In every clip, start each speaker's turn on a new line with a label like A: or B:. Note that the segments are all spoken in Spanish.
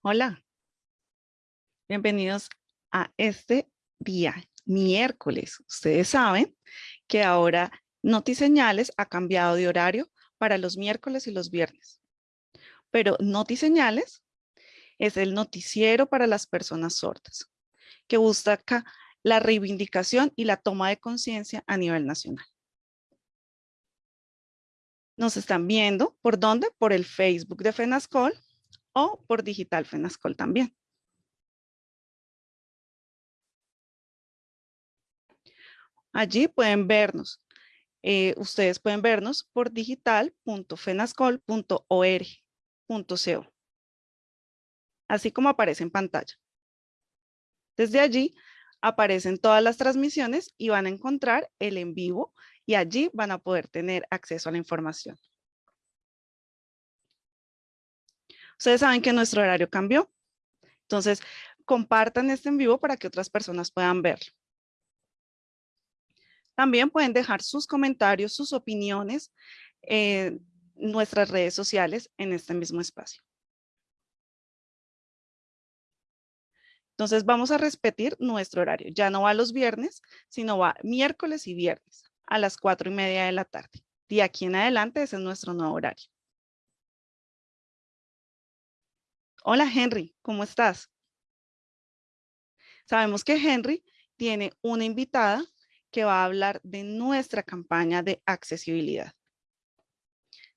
A: Hola, bienvenidos a este día, miércoles. Ustedes saben que ahora Notiseñales ha cambiado de horario para los miércoles y los viernes. Pero Notiseñales es el noticiero para las personas sordas, que busca la reivindicación y la toma de conciencia a nivel nacional. Nos están viendo, ¿por dónde? Por el Facebook de FENASCOL o por Digital FENASCOL también. Allí pueden vernos. Eh, ustedes pueden vernos por digital.fenascol.org.co. Así como aparece en pantalla. Desde allí aparecen todas las transmisiones y van a encontrar el en vivo y allí van a poder tener acceso a la información. Ustedes saben que nuestro horario cambió. Entonces, compartan este en vivo para que otras personas puedan verlo. También pueden dejar sus comentarios, sus opiniones en nuestras redes sociales en este mismo espacio. Entonces vamos a repetir nuestro horario. Ya no va los viernes, sino va miércoles y viernes a las cuatro y media de la tarde. De aquí en adelante ese es nuestro nuevo horario. Hola Henry, ¿cómo estás? Sabemos que Henry tiene una invitada que va a hablar de nuestra campaña de accesibilidad.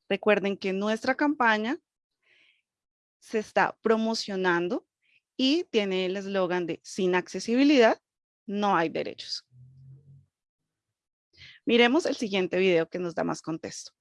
A: Recuerden que nuestra campaña se está promocionando y tiene el eslogan de sin accesibilidad no hay derechos. Miremos el siguiente video que nos da más contexto.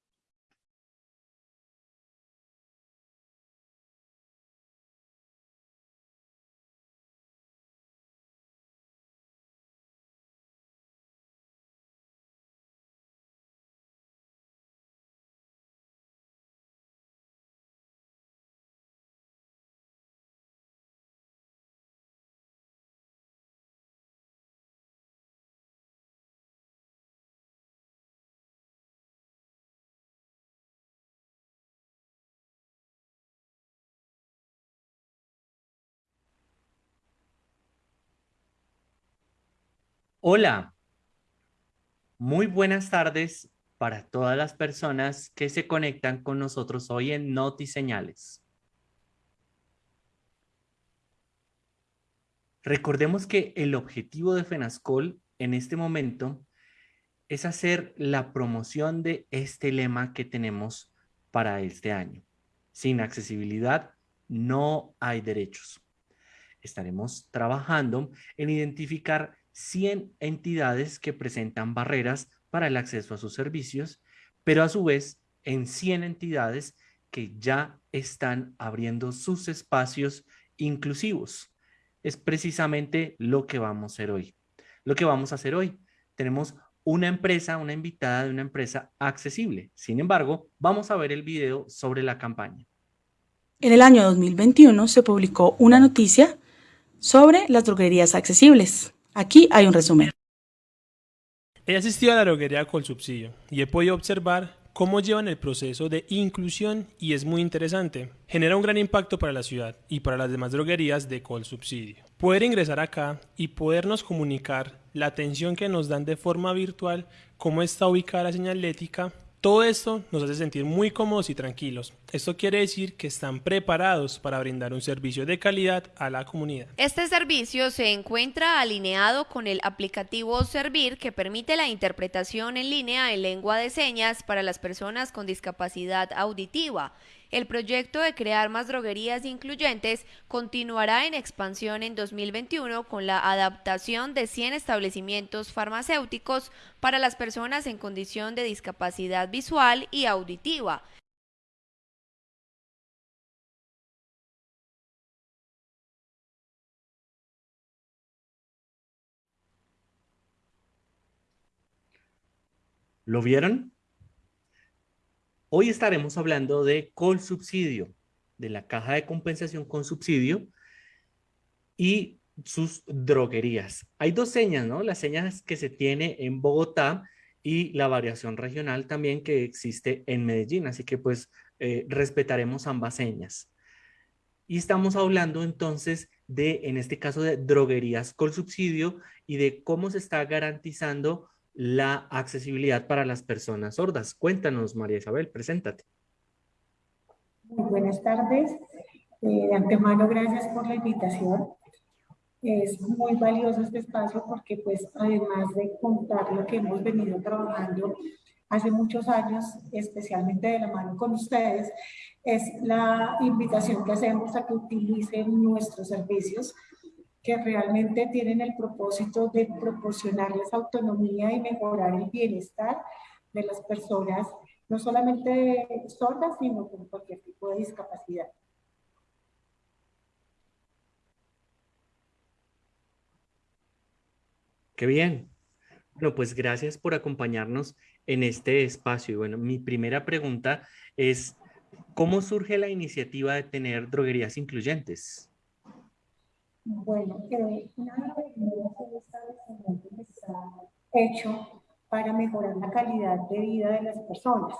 B: Hola, muy buenas tardes para todas las personas que se conectan con nosotros hoy en Noti Señales. Recordemos que el objetivo de FENASCOL en este momento es hacer la promoción de este lema que tenemos para este año. Sin accesibilidad no hay derechos. Estaremos trabajando en identificar 100 entidades que presentan barreras para el acceso a sus servicios, pero a su vez en 100 entidades que ya están abriendo sus espacios inclusivos. Es precisamente lo que vamos a hacer hoy. Lo que vamos a hacer hoy. Tenemos una empresa, una invitada de una empresa accesible. Sin embargo, vamos a ver el video sobre la campaña.
C: En el año 2021 se publicó una noticia sobre las droguerías accesibles. Aquí hay un resumen.
D: He asistido a la droguería con subsidio y he podido observar cómo llevan el proceso de inclusión y es muy interesante. Genera un gran impacto para la ciudad y para las demás droguerías de Col Subsidio. Poder ingresar acá y podernos comunicar la atención que nos dan de forma virtual, cómo está ubicada la señalética todo esto nos hace sentir muy cómodos y tranquilos. Esto quiere decir que están preparados para brindar un servicio de calidad a la comunidad.
E: Este servicio se encuentra alineado con el aplicativo Servir que permite la interpretación en línea en lengua de señas para las personas con discapacidad auditiva el proyecto de crear más droguerías incluyentes continuará en expansión en 2021 con la adaptación de 100 establecimientos farmacéuticos para las personas en condición de discapacidad visual y auditiva.
B: ¿Lo vieron? Hoy estaremos hablando de subsidio, de la caja de compensación con subsidio y sus droguerías. Hay dos señas, ¿no? Las señas que se tiene en Bogotá y la variación regional también que existe en Medellín. Así que pues eh, respetaremos ambas señas. Y estamos hablando entonces de, en este caso, de droguerías con subsidio y de cómo se está garantizando la accesibilidad para las personas sordas. Cuéntanos, María Isabel, preséntate.
F: Muy buenas tardes. Eh, de antemano, gracias por la invitación. Es muy valioso este espacio porque, pues, además de contar lo que hemos venido trabajando hace muchos años, especialmente de la mano con ustedes, es la invitación que hacemos a que utilicen nuestros servicios que realmente tienen el propósito de proporcionarles autonomía y mejorar el bienestar de las personas, no solamente sordas, sino con cualquier tipo de discapacidad.
B: Qué bien. Bueno, pues gracias por acompañarnos en este espacio. Y bueno, mi primera pregunta es, ¿cómo surge la iniciativa de tener droguerías incluyentes?
F: Bueno, eh, una establecimiento que está hecho para mejorar la calidad de vida de las personas.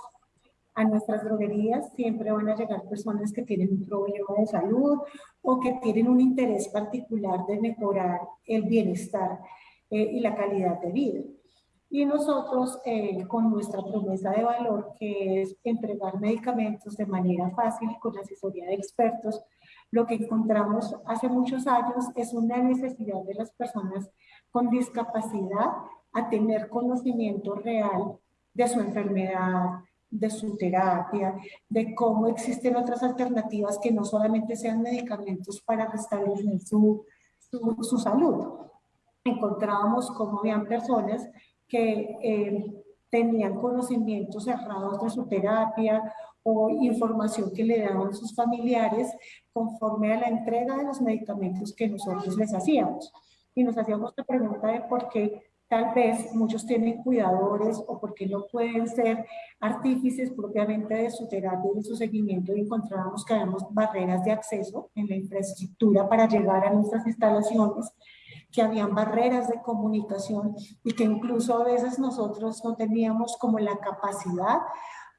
F: A nuestras droguerías siempre van a llegar personas que tienen un problema de salud o que tienen un interés particular de mejorar el bienestar eh, y la calidad de vida. Y nosotros, eh, con nuestra promesa de valor, que es entregar medicamentos de manera fácil y con asesoría de expertos, lo que encontramos hace muchos años es una necesidad de las personas con discapacidad a tener conocimiento real de su enfermedad, de su terapia, de cómo existen otras alternativas que no solamente sean medicamentos para restablecer su, su, su salud. Encontrábamos cómo habían personas que eh, tenían conocimientos cerrados de su terapia o información que le daban sus familiares conforme a la entrega de los medicamentos que nosotros les hacíamos. Y nos hacíamos la pregunta de por qué tal vez muchos tienen cuidadores o por qué no pueden ser artífices propiamente de su terapia y de su seguimiento y encontrábamos que habíamos barreras de acceso en la infraestructura para llegar a nuestras instalaciones que habían barreras de comunicación y que incluso a veces nosotros no teníamos como la capacidad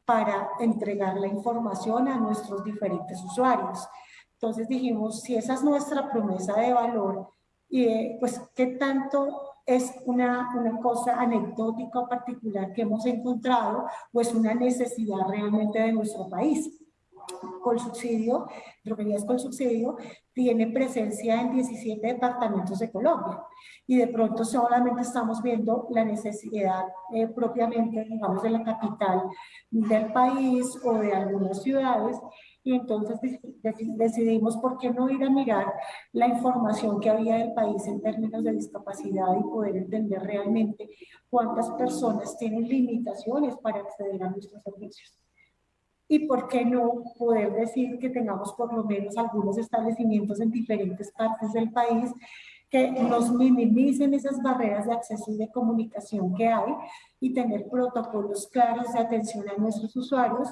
F: para entregar la información a nuestros diferentes usuarios. Entonces dijimos, si esa es nuestra promesa de valor, y pues qué tanto es una, una cosa anecdótica o particular que hemos encontrado o es una necesidad realmente de nuestro país con subsidio, droguerías con subsidio, tiene presencia en 17 departamentos de Colombia. Y de pronto solamente estamos viendo la necesidad eh, propiamente, digamos, de la capital del país o de algunas ciudades. Y entonces decidimos por qué no ir a mirar la información que había del país en términos de discapacidad y poder entender realmente cuántas personas tienen limitaciones para acceder a nuestros servicios y por qué no poder decir que tengamos por lo menos algunos establecimientos en diferentes partes del país que nos minimicen esas barreras de acceso y de comunicación que hay y tener protocolos claros de atención a nuestros usuarios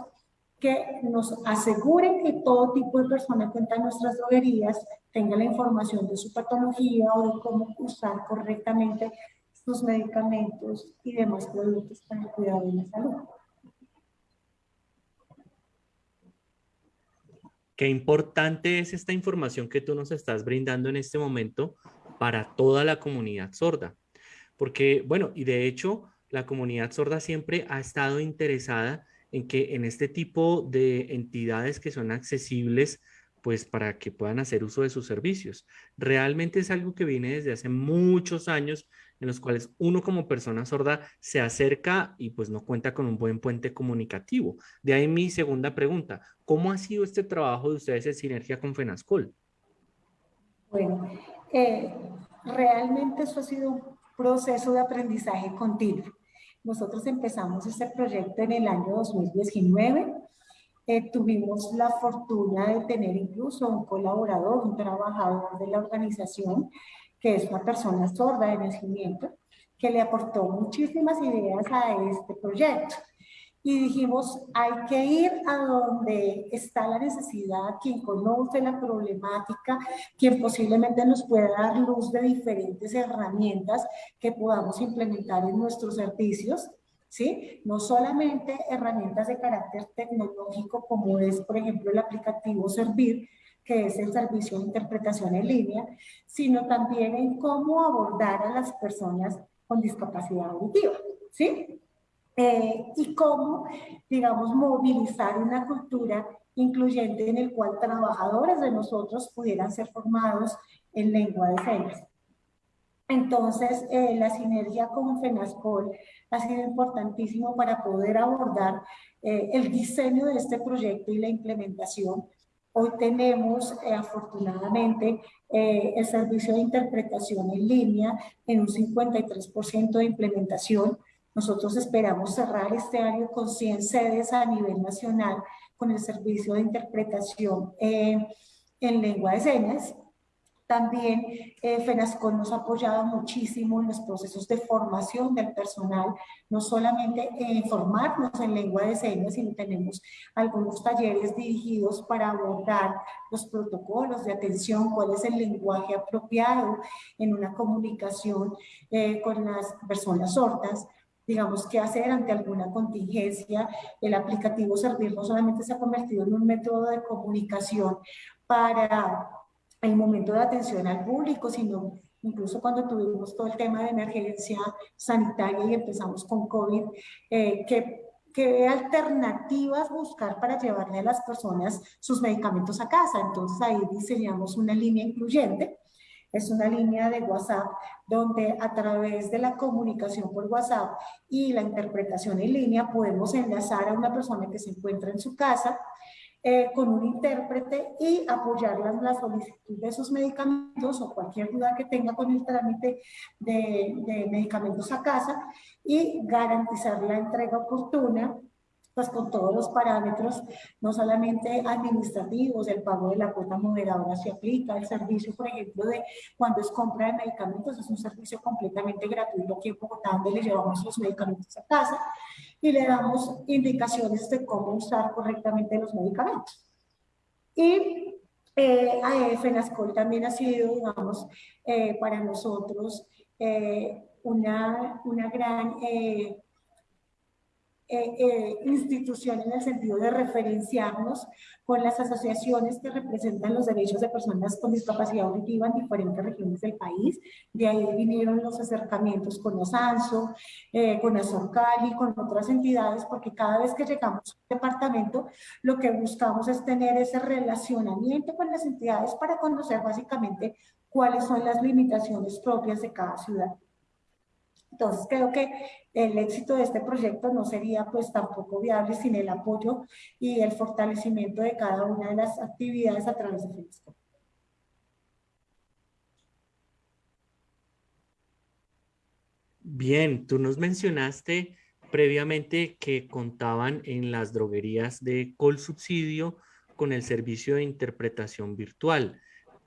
F: que nos aseguren que todo tipo de persona que entra a nuestras droguerías tenga la información de su patología o de cómo usar correctamente sus medicamentos y demás productos para el cuidado de la salud.
B: Qué importante es esta información que tú nos estás brindando en este momento para toda la comunidad sorda. Porque, bueno, y de hecho, la comunidad sorda siempre ha estado interesada en que en este tipo de entidades que son accesibles, pues para que puedan hacer uso de sus servicios. Realmente es algo que viene desde hace muchos años en los cuales uno como persona sorda se acerca y pues no cuenta con un buen puente comunicativo. De ahí mi segunda pregunta, ¿cómo ha sido este trabajo de ustedes en sinergia con FENASCOL?
F: Bueno, eh, realmente eso ha sido un proceso de aprendizaje continuo. Nosotros empezamos este proyecto en el año 2019. Eh, tuvimos la fortuna de tener incluso un colaborador, un trabajador de la organización que es una persona sorda de nacimiento, que le aportó muchísimas ideas a este proyecto. Y dijimos, hay que ir a donde está la necesidad, quien conoce la problemática, quien posiblemente nos pueda dar luz de diferentes herramientas que podamos implementar en nuestros servicios, ¿sí? No solamente herramientas de carácter tecnológico como es, por ejemplo, el aplicativo Servir, que es el servicio de interpretación en línea, sino también en cómo abordar a las personas con discapacidad auditiva, ¿sí? Eh, y cómo, digamos, movilizar una cultura incluyente en el cual trabajadores de nosotros pudieran ser formados en lengua de señas. Entonces, eh, la sinergia con FENASCOL ha sido importantísimo para poder abordar eh, el diseño de este proyecto y la implementación. Hoy tenemos, eh, afortunadamente, el servicio de interpretación en línea en un 53% de implementación. Nosotros esperamos cerrar este año con 100 sedes a nivel nacional con el servicio de interpretación en lengua de señas también eh, nos ha apoyado muchísimo en los procesos de formación del personal, no solamente en formarnos en lengua de señas, sino tenemos algunos talleres dirigidos para abordar los protocolos de atención, cuál es el lenguaje apropiado en una comunicación eh, con las personas sordas, digamos, qué hacer ante alguna contingencia. El aplicativo Servir no solamente se ha convertido en un método de comunicación para el momento de atención al público, sino incluso cuando tuvimos todo el tema de emergencia sanitaria y empezamos con COVID, eh, que, que alternativas buscar para llevarle a las personas sus medicamentos a casa. Entonces ahí diseñamos una línea incluyente, es una línea de WhatsApp donde a través de la comunicación por WhatsApp y la interpretación en línea podemos enlazar a una persona que se encuentra en su casa eh, con un intérprete y apoyarlas la solicitud de esos medicamentos o cualquier duda que tenga con el trámite de, de medicamentos a casa y garantizar la entrega oportuna pues con todos los parámetros, no solamente administrativos, el pago de la cuota moderadora se aplica, el servicio, por ejemplo, de cuando es compra de medicamentos, es un servicio completamente gratuito aquí en Bogotá, donde le llevamos los medicamentos a casa y le damos indicaciones de cómo usar correctamente los medicamentos. Y eh, FENASCOL también ha sido, digamos, eh, para nosotros eh, una, una gran... Eh, eh, eh, institución en el sentido de referenciarnos con las asociaciones que representan los derechos de personas con discapacidad auditiva en diferentes regiones del país. De ahí vinieron los acercamientos con OSANSO, eh, con Azorcali, con otras entidades, porque cada vez que llegamos al departamento, lo que buscamos es tener ese relacionamiento con las entidades para conocer básicamente cuáles son las limitaciones propias de cada ciudad. Entonces creo que el éxito de este proyecto no sería pues tampoco viable sin el apoyo y el fortalecimiento de cada una de las actividades a través de Facebook.
B: Bien, tú nos mencionaste previamente que contaban en las droguerías de Colsubsidio con el servicio de interpretación virtual,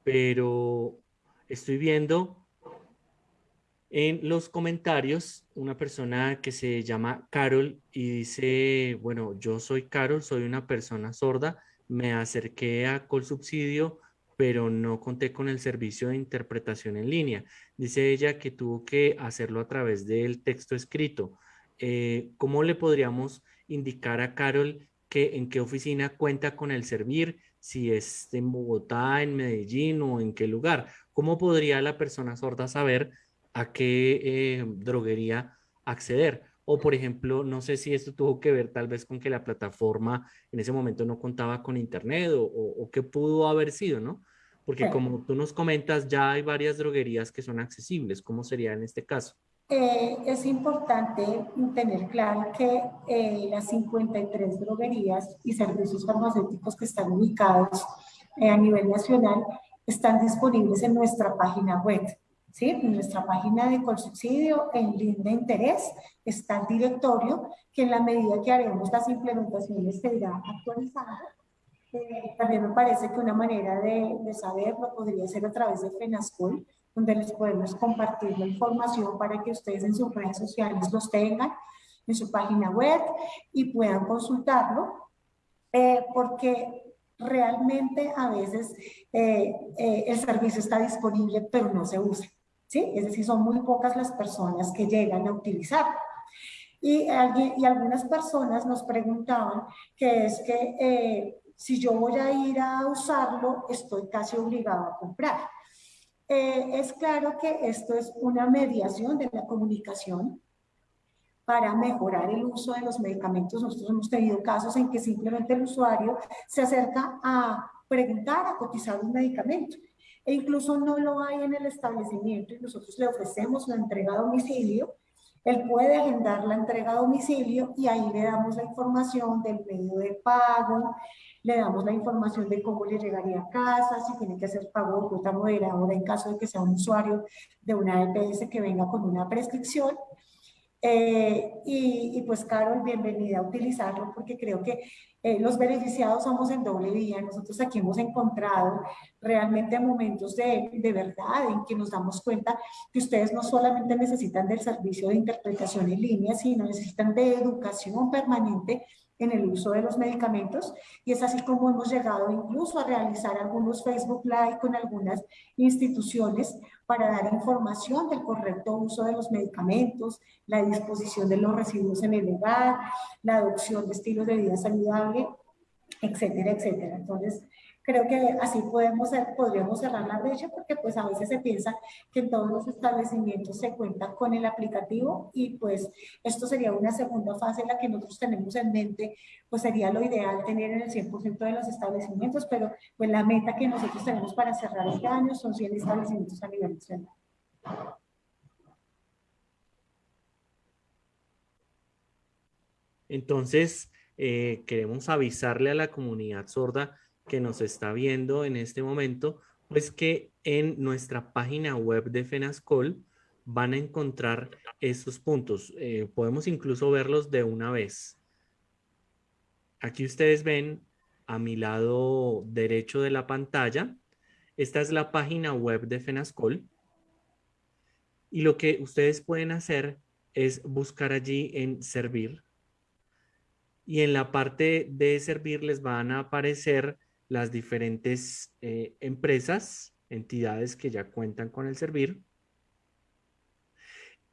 B: pero estoy viendo en los comentarios una persona que se llama Carol y dice, bueno, yo soy Carol, soy una persona sorda, me acerqué a Colsubsidio, pero no conté con el servicio de interpretación en línea. Dice ella que tuvo que hacerlo a través del texto escrito. Eh, ¿Cómo le podríamos indicar a Carol que en qué oficina cuenta con el servir, si es en Bogotá, en Medellín o en qué lugar? ¿Cómo podría la persona sorda saber a qué eh, droguería acceder. O, por ejemplo, no sé si esto tuvo que ver tal vez con que la plataforma en ese momento no contaba con internet o, o, qué pudo haber sido, ¿no? Porque como tú nos comentas, ya hay varias droguerías que son accesibles. ¿Cómo sería en este caso?
F: Eh, es importante tener claro que eh, las 53 droguerías y servicios farmacéuticos que están ubicados a nivel nacional están disponibles en nuestra página web. ¿Sí? En nuestra página de Colsubsidio, en link de interés, está el directorio que en la medida que haremos las implementaciones se irá actualizando. Eh, también me parece que una manera de, de, saberlo podría ser a través de FENASCOL, donde les podemos compartir la información para que ustedes en sus redes sociales los tengan, en su página web y puedan consultarlo, eh, porque realmente a veces eh, eh, el servicio está disponible pero no se usa. ¿Sí? Es decir, son muy pocas las personas que llegan a utilizar. Y, algunas personas nos preguntaban que es que, eh, si yo voy a ir a usarlo, estoy casi obligado a comprar. Eh, es claro que esto es una mediación de la comunicación para mejorar el uso de los medicamentos. Nosotros hemos tenido casos en que simplemente el usuario se acerca a preguntar, a cotizar un medicamento e incluso no lo hay en el establecimiento y nosotros le ofrecemos la entrega a domicilio, él puede agendar la entrega a domicilio y ahí le damos la información del medio de pago, le damos la información de cómo le llegaría a casa, si tiene que hacer pago de cuota moderadora en caso de que sea un usuario de una EPS que venga con una prescripción. Eh, y, pues, Carol, bienvenida a utilizarlo porque creo que eh, los beneficiados somos en doble vía. Nosotros aquí hemos encontrado realmente momentos de, de verdad en que nos damos cuenta que ustedes no solamente necesitan del servicio de interpretación en línea, sino necesitan de educación permanente en el uso de los medicamentos y es así como hemos llegado incluso a realizar algunos Facebook Live con algunas instituciones para dar información del correcto uso de los medicamentos, la disposición de los residuos en el hogar, la adopción de estilos de vida saludable, etcétera, etcétera. Entonces, Creo que así podemos, podríamos cerrar la brecha porque pues a veces se piensa que en todos los establecimientos se cuenta con el aplicativo y pues esto sería una segunda fase en la que nosotros tenemos en mente, pues sería lo ideal tener en el 100% de los establecimientos, pero pues la meta que nosotros tenemos para cerrar este año son 100 establecimientos a nivel nacional.
B: Entonces, eh, queremos avisarle a la comunidad sorda que nos está viendo en este momento, pues que en nuestra página web de FENASCOL van a encontrar esos puntos. Eh, podemos incluso verlos de una vez. Aquí ustedes ven a mi lado derecho de la pantalla. Esta es la página web de FENASCOL. Y lo que ustedes pueden hacer es buscar allí en servir. Y en la parte de servir les van a aparecer las diferentes eh, empresas, entidades que ya cuentan con el servir.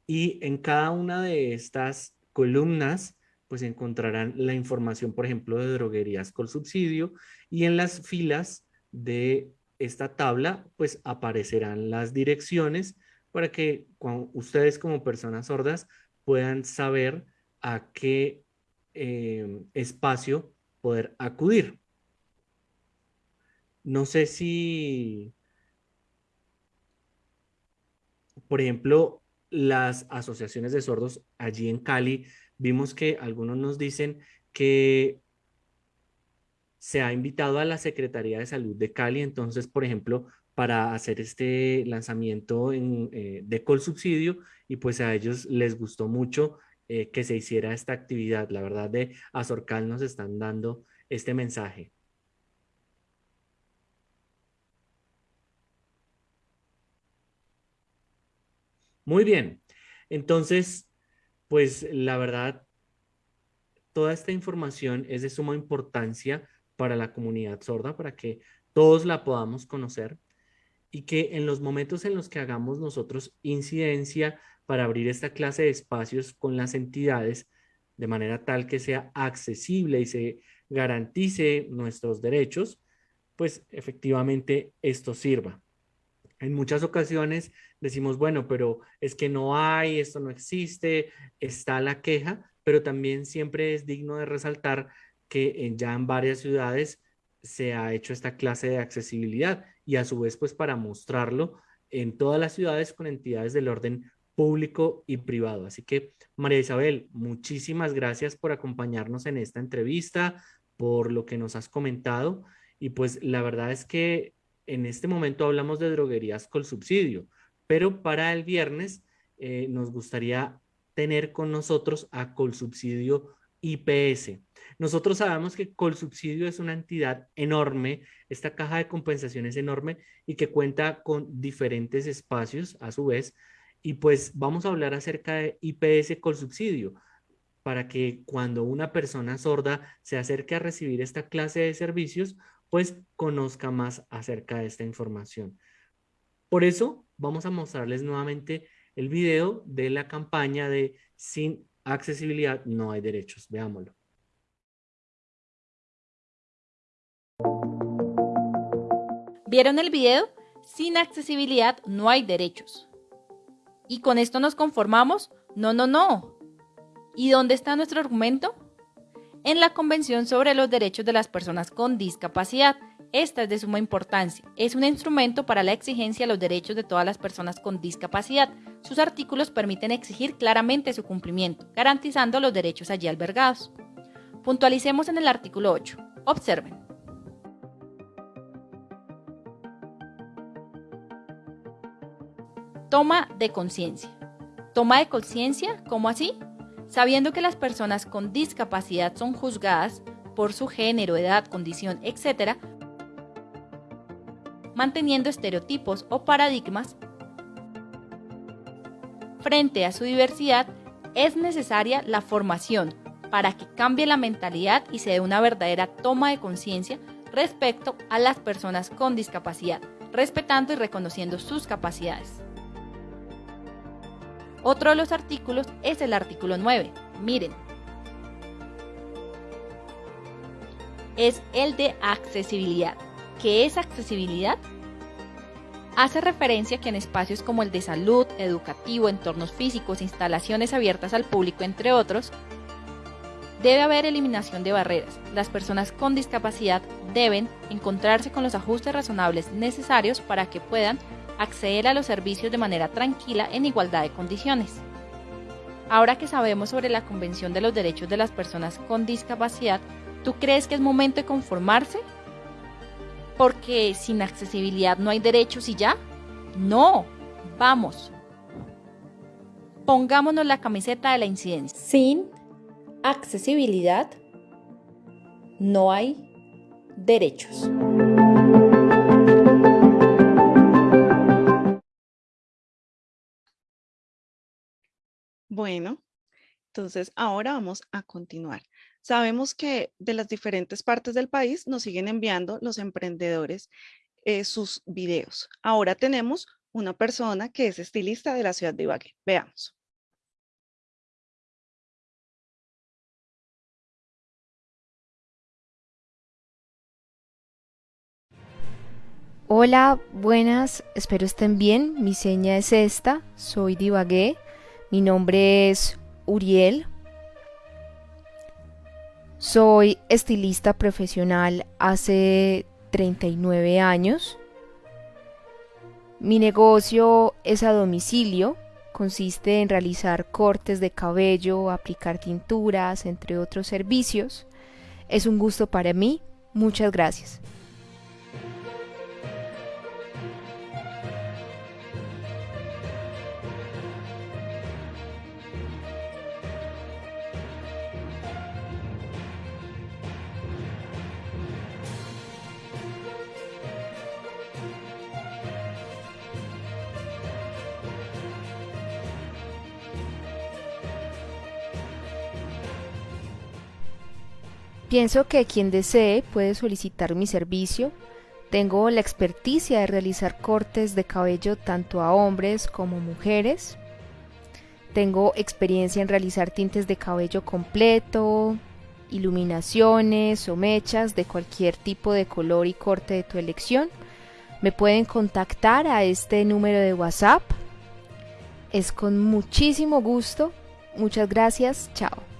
B: Y en cada una de estas columnas, pues encontrarán la información, por ejemplo, de droguerías con subsidio y en las filas de esta tabla, pues aparecerán las direcciones para que ustedes como personas sordas puedan saber a qué eh, espacio poder acudir. No sé si, por ejemplo, las asociaciones de sordos allí en Cali, vimos que algunos nos dicen que se ha invitado a la Secretaría de Salud de Cali, entonces, por ejemplo, para hacer este lanzamiento en, eh, de Colsubsidio y pues a ellos les gustó mucho eh, que se hiciera esta actividad. La verdad de Azorcal nos están dando este mensaje. Muy bien. Entonces, pues la verdad, toda esta información es de suma importancia para la comunidad sorda, para que todos la podamos conocer y que en los momentos en los que hagamos nosotros incidencia para abrir esta clase de espacios con las entidades de manera tal que sea accesible y se garantice nuestros derechos, pues efectivamente esto sirva. En muchas ocasiones decimos, bueno, pero es que no hay, esto no existe, está la queja, pero también siempre es digno de resaltar que ya en varias ciudades se ha hecho esta clase de accesibilidad y a su vez, pues para mostrarlo en todas las ciudades con entidades del orden público y privado. Así que, María Isabel, muchísimas gracias por acompañarnos en esta entrevista, por lo que nos has comentado. Y pues la verdad es que en este momento hablamos de droguerías con subsidio, pero para el viernes eh, nos gustaría tener con nosotros a Colsubsidio IPS. Nosotros sabemos que Colsubsidio es una entidad enorme, esta caja de compensación es enorme y que cuenta con diferentes espacios a su vez. Y pues vamos a hablar acerca de IPS Colsubsidio para que cuando una persona sorda se acerque a recibir esta clase de servicios, pues conozca más acerca de esta información. Por eso vamos a mostrarles nuevamente el video de la campaña de Sin accesibilidad no hay derechos. Veámoslo.
G: ¿Vieron el video? Sin accesibilidad no hay derechos. ¿Y con esto nos conformamos? No, no, no. ¿Y dónde está nuestro argumento? En la Convención sobre los Derechos de las Personas con Discapacidad. Esta es de suma importancia. Es un instrumento para la exigencia de los derechos de todas las personas con discapacidad. Sus artículos permiten exigir claramente su cumplimiento, garantizando los derechos allí albergados. Puntualicemos en el artículo 8. Observen. Toma de conciencia. Toma de conciencia, ¿cómo así? Sabiendo que las personas con discapacidad son juzgadas por su género, edad, condición, etc., manteniendo estereotipos o paradigmas frente a su diversidad, es necesaria la formación para que cambie la mentalidad y se dé una verdadera toma de conciencia respecto a las personas con discapacidad, respetando y reconociendo sus capacidades. Otro de los artículos es el artículo 9. Miren. Es el de accesibilidad. ¿Qué es accesibilidad? Hace referencia que en espacios como el de salud, educativo, entornos físicos, instalaciones abiertas al público, entre otros, debe haber eliminación de barreras. Las personas con discapacidad deben encontrarse con los ajustes razonables necesarios para que puedan acceder a los servicios de manera tranquila en igualdad de condiciones. Ahora que sabemos sobre la Convención de los Derechos de las Personas con Discapacidad, ¿tú crees que es momento de conformarse? Porque sin accesibilidad no hay derechos y ya. No, vamos. Pongámonos la camiseta de la incidencia. Sin accesibilidad no hay derechos.
A: Bueno, entonces ahora vamos a continuar. Sabemos que de las diferentes partes del país nos siguen enviando los emprendedores eh, sus videos. Ahora tenemos una persona que es estilista de la ciudad de Ibagué. Veamos.
H: Hola, buenas, espero estén bien. Mi seña es esta, soy de Ibagué. Mi nombre es Uriel. Soy estilista profesional hace 39 años. Mi negocio es a domicilio. Consiste en realizar cortes de cabello, aplicar tinturas, entre otros servicios. Es un gusto para mí. Muchas gracias. Pienso que quien desee puede solicitar mi servicio. Tengo la experticia de realizar cortes de cabello tanto a hombres como mujeres. Tengo experiencia en realizar tintes de cabello completo, iluminaciones o mechas de cualquier tipo de color y corte de tu elección. Me pueden contactar a este número de WhatsApp. Es con muchísimo gusto. Muchas gracias. Chao.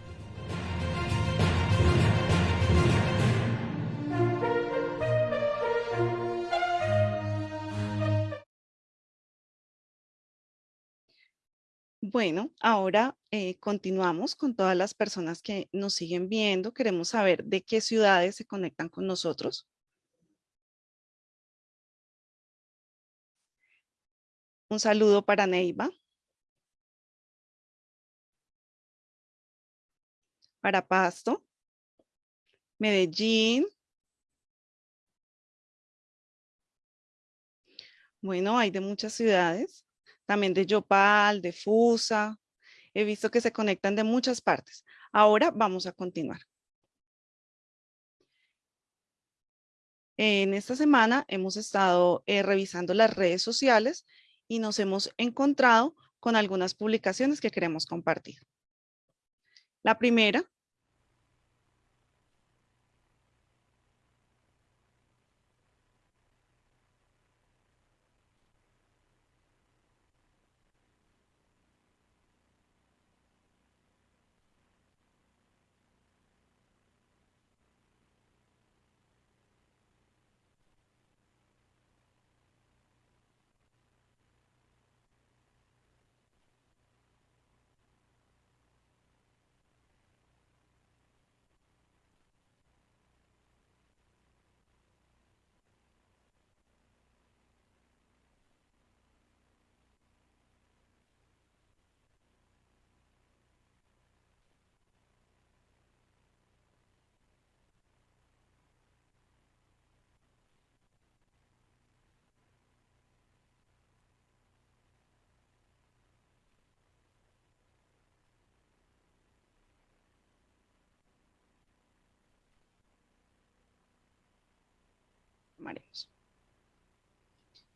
A: Bueno, ahora eh, continuamos con todas las personas que nos siguen viendo. Queremos saber de qué ciudades se conectan con nosotros. Un saludo para Neiva. Para Pasto. Medellín. Bueno, hay de muchas ciudades también de Yopal, de Fusa. He visto que se conectan de muchas partes. Ahora vamos a continuar. En esta semana hemos estado eh, revisando las redes sociales y nos hemos encontrado con algunas publicaciones que queremos compartir. La primera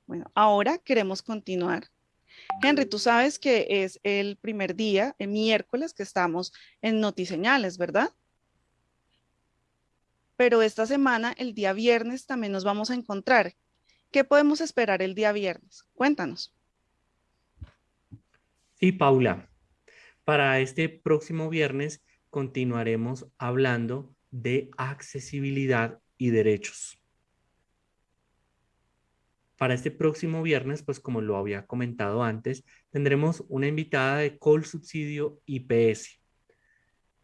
A: Bueno, ahora queremos continuar. Henry, tú sabes que es el primer día, el miércoles, que estamos en Notiseñales, ¿verdad? Pero esta semana, el día viernes, también nos vamos a encontrar. ¿Qué podemos esperar el día viernes? Cuéntanos.
B: Sí, Paula. Para este próximo viernes continuaremos hablando de accesibilidad y derechos. Para este próximo viernes, pues como lo había comentado antes, tendremos una invitada de Col Subsidio IPS.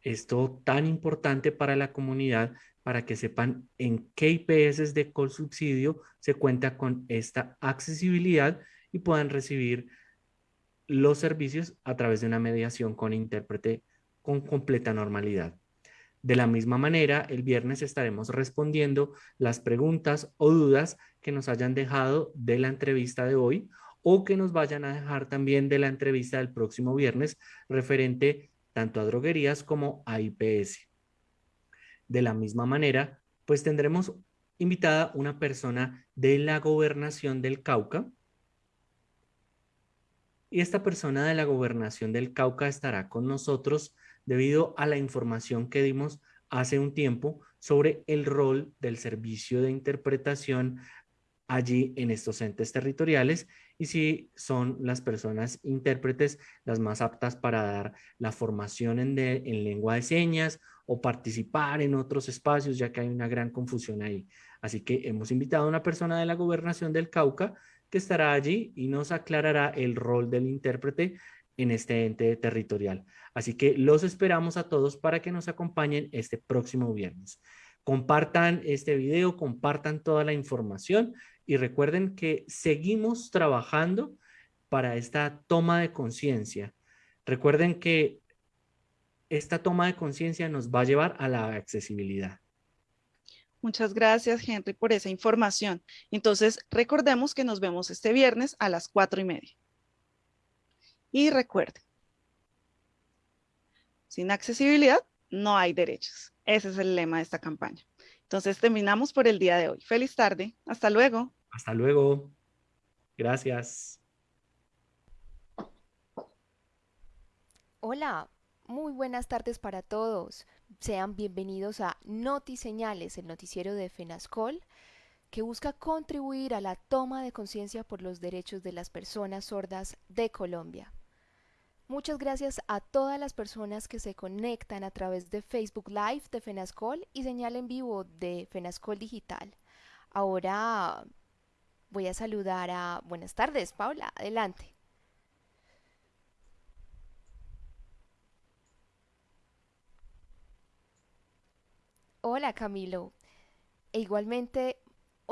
B: Esto tan importante para la comunidad para que sepan en qué IPS de Col Subsidio se cuenta con esta accesibilidad y puedan recibir los servicios a través de una mediación con intérprete con completa normalidad. De la misma manera, el viernes estaremos respondiendo las preguntas o dudas que nos hayan dejado de la entrevista de hoy o que nos vayan a dejar también de la entrevista del próximo viernes referente tanto a droguerías como a IPS. De la misma manera, pues tendremos invitada una persona de la gobernación del Cauca. Y esta persona de la gobernación del Cauca estará con nosotros debido a la información que dimos hace un tiempo sobre el rol del servicio de interpretación allí en estos entes territoriales y si son las personas intérpretes las más aptas para dar la formación en, en, lengua de señas o participar en otros espacios, ya que hay una gran confusión ahí. Así que hemos invitado a una persona de la gobernación del Cauca que estará allí y nos aclarará el rol del intérprete en este ente territorial. Así que los esperamos a todos para que nos acompañen este próximo viernes. Compartan este video, compartan toda la información y recuerden que seguimos trabajando para esta toma de conciencia. Recuerden que esta toma de conciencia nos va a llevar a la accesibilidad.
A: Muchas gracias, Henry, por esa información. Entonces, recordemos que nos vemos este viernes a las cuatro y media. Y recuerden, sin accesibilidad no hay derechos. Ese es el lema de esta campaña. Entonces terminamos por el día de hoy. Feliz tarde. Hasta luego.
B: Hasta luego. Gracias.
H: Hola, muy buenas tardes para todos. Sean bienvenidos a Noti Señales, el noticiero de FENASCOL, que busca contribuir a la toma de conciencia por los derechos de las personas sordas de Colombia. Muchas gracias a todas las personas que se conectan a través de Facebook Live de Fenascol y señal en vivo de Fenascol Digital. Ahora voy a saludar a... Buenas tardes, Paula, adelante. Hola, Camilo. E igualmente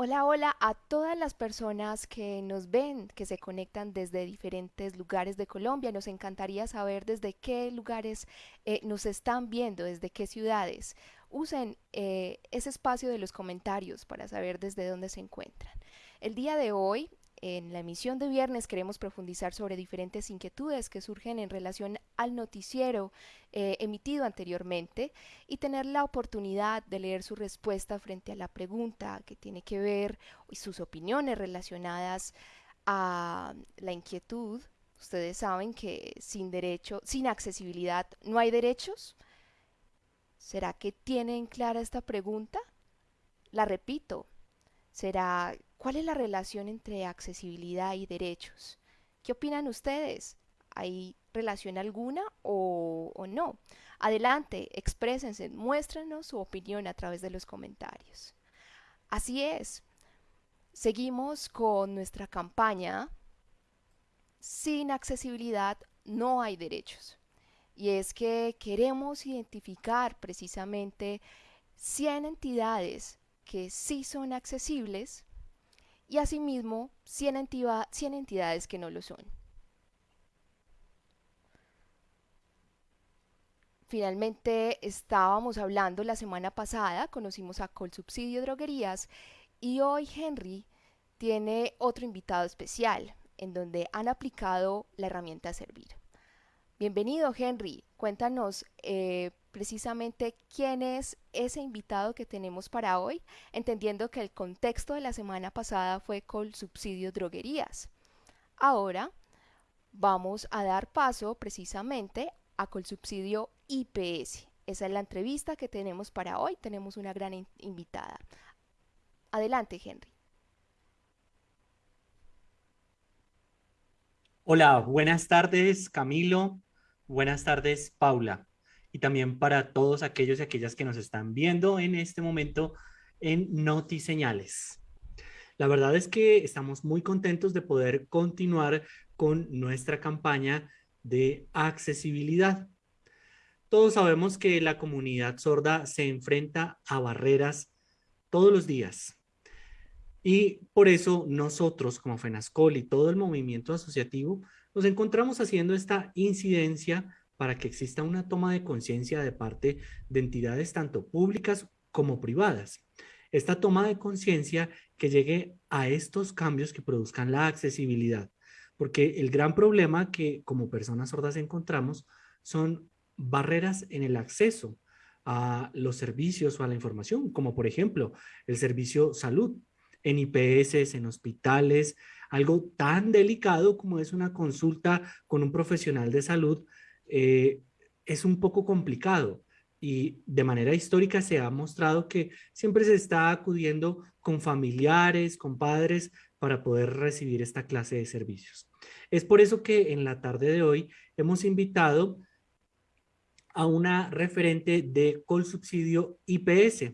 H: Hola, hola a todas las personas que nos ven, que se conectan desde diferentes lugares de Colombia. Nos encantaría saber desde qué lugares eh, nos están viendo, desde qué ciudades. Usen eh, ese espacio de los comentarios para saber desde dónde se encuentran. El día de hoy en la emisión de viernes queremos profundizar sobre diferentes inquietudes que surgen en relación al noticiero eh, emitido anteriormente y tener la oportunidad de leer su respuesta frente a la pregunta que tiene que ver y sus opiniones relacionadas a la inquietud. Ustedes saben que sin derecho, sin accesibilidad no hay derechos. ¿Será que tienen clara esta pregunta? La repito. ¿Será ¿Cuál es la relación entre accesibilidad y derechos? ¿Qué opinan ustedes? ¿Hay relación alguna o, no? Adelante, exprésense, muéstranos su opinión a través de los comentarios. Así es, seguimos con nuestra campaña Sin accesibilidad no hay derechos. Y es que queremos identificar precisamente 100 entidades que sí son accesibles y asimismo 100, entidades que no lo son. Finalmente estábamos hablando la semana pasada, conocimos a Colsubsidio Droguerías y hoy Henry tiene otro invitado especial en donde han aplicado la herramienta Servir. Bienvenido Henry, cuéntanos eh, precisamente quién es ese invitado que tenemos para hoy, entendiendo que el contexto de la semana pasada fue con subsidio droguerías. Ahora vamos a dar paso precisamente a Colsubsidio IPS. Esa es la entrevista que tenemos para hoy. Tenemos una gran invitada. Adelante, Henry.
B: Hola, buenas tardes, Camilo. Buenas tardes, Paula. Y también para todos aquellos y aquellas que nos están viendo en este momento en Noti Señales. La verdad es que estamos muy contentos de poder continuar con nuestra campaña de accesibilidad. Todos sabemos que la comunidad sorda se enfrenta a barreras todos los días. Y por eso nosotros como FENASCOL y todo el movimiento asociativo nos encontramos haciendo esta incidencia para que exista una toma de conciencia de parte de entidades tanto públicas como privadas. Esta toma de conciencia que llegue a estos cambios que produzcan la accesibilidad porque el gran problema que como personas sordas encontramos son barreras en el acceso a los servicios o a la información, como por ejemplo el servicio salud en IPS, en hospitales, algo tan delicado como es una consulta con un profesional de salud, eh, es un poco complicado y de manera histórica se ha mostrado que siempre se está acudiendo con familiares, con padres, para poder recibir esta clase de servicios. Es por eso que en la tarde de hoy hemos invitado a una referente de Colsubsidio IPS.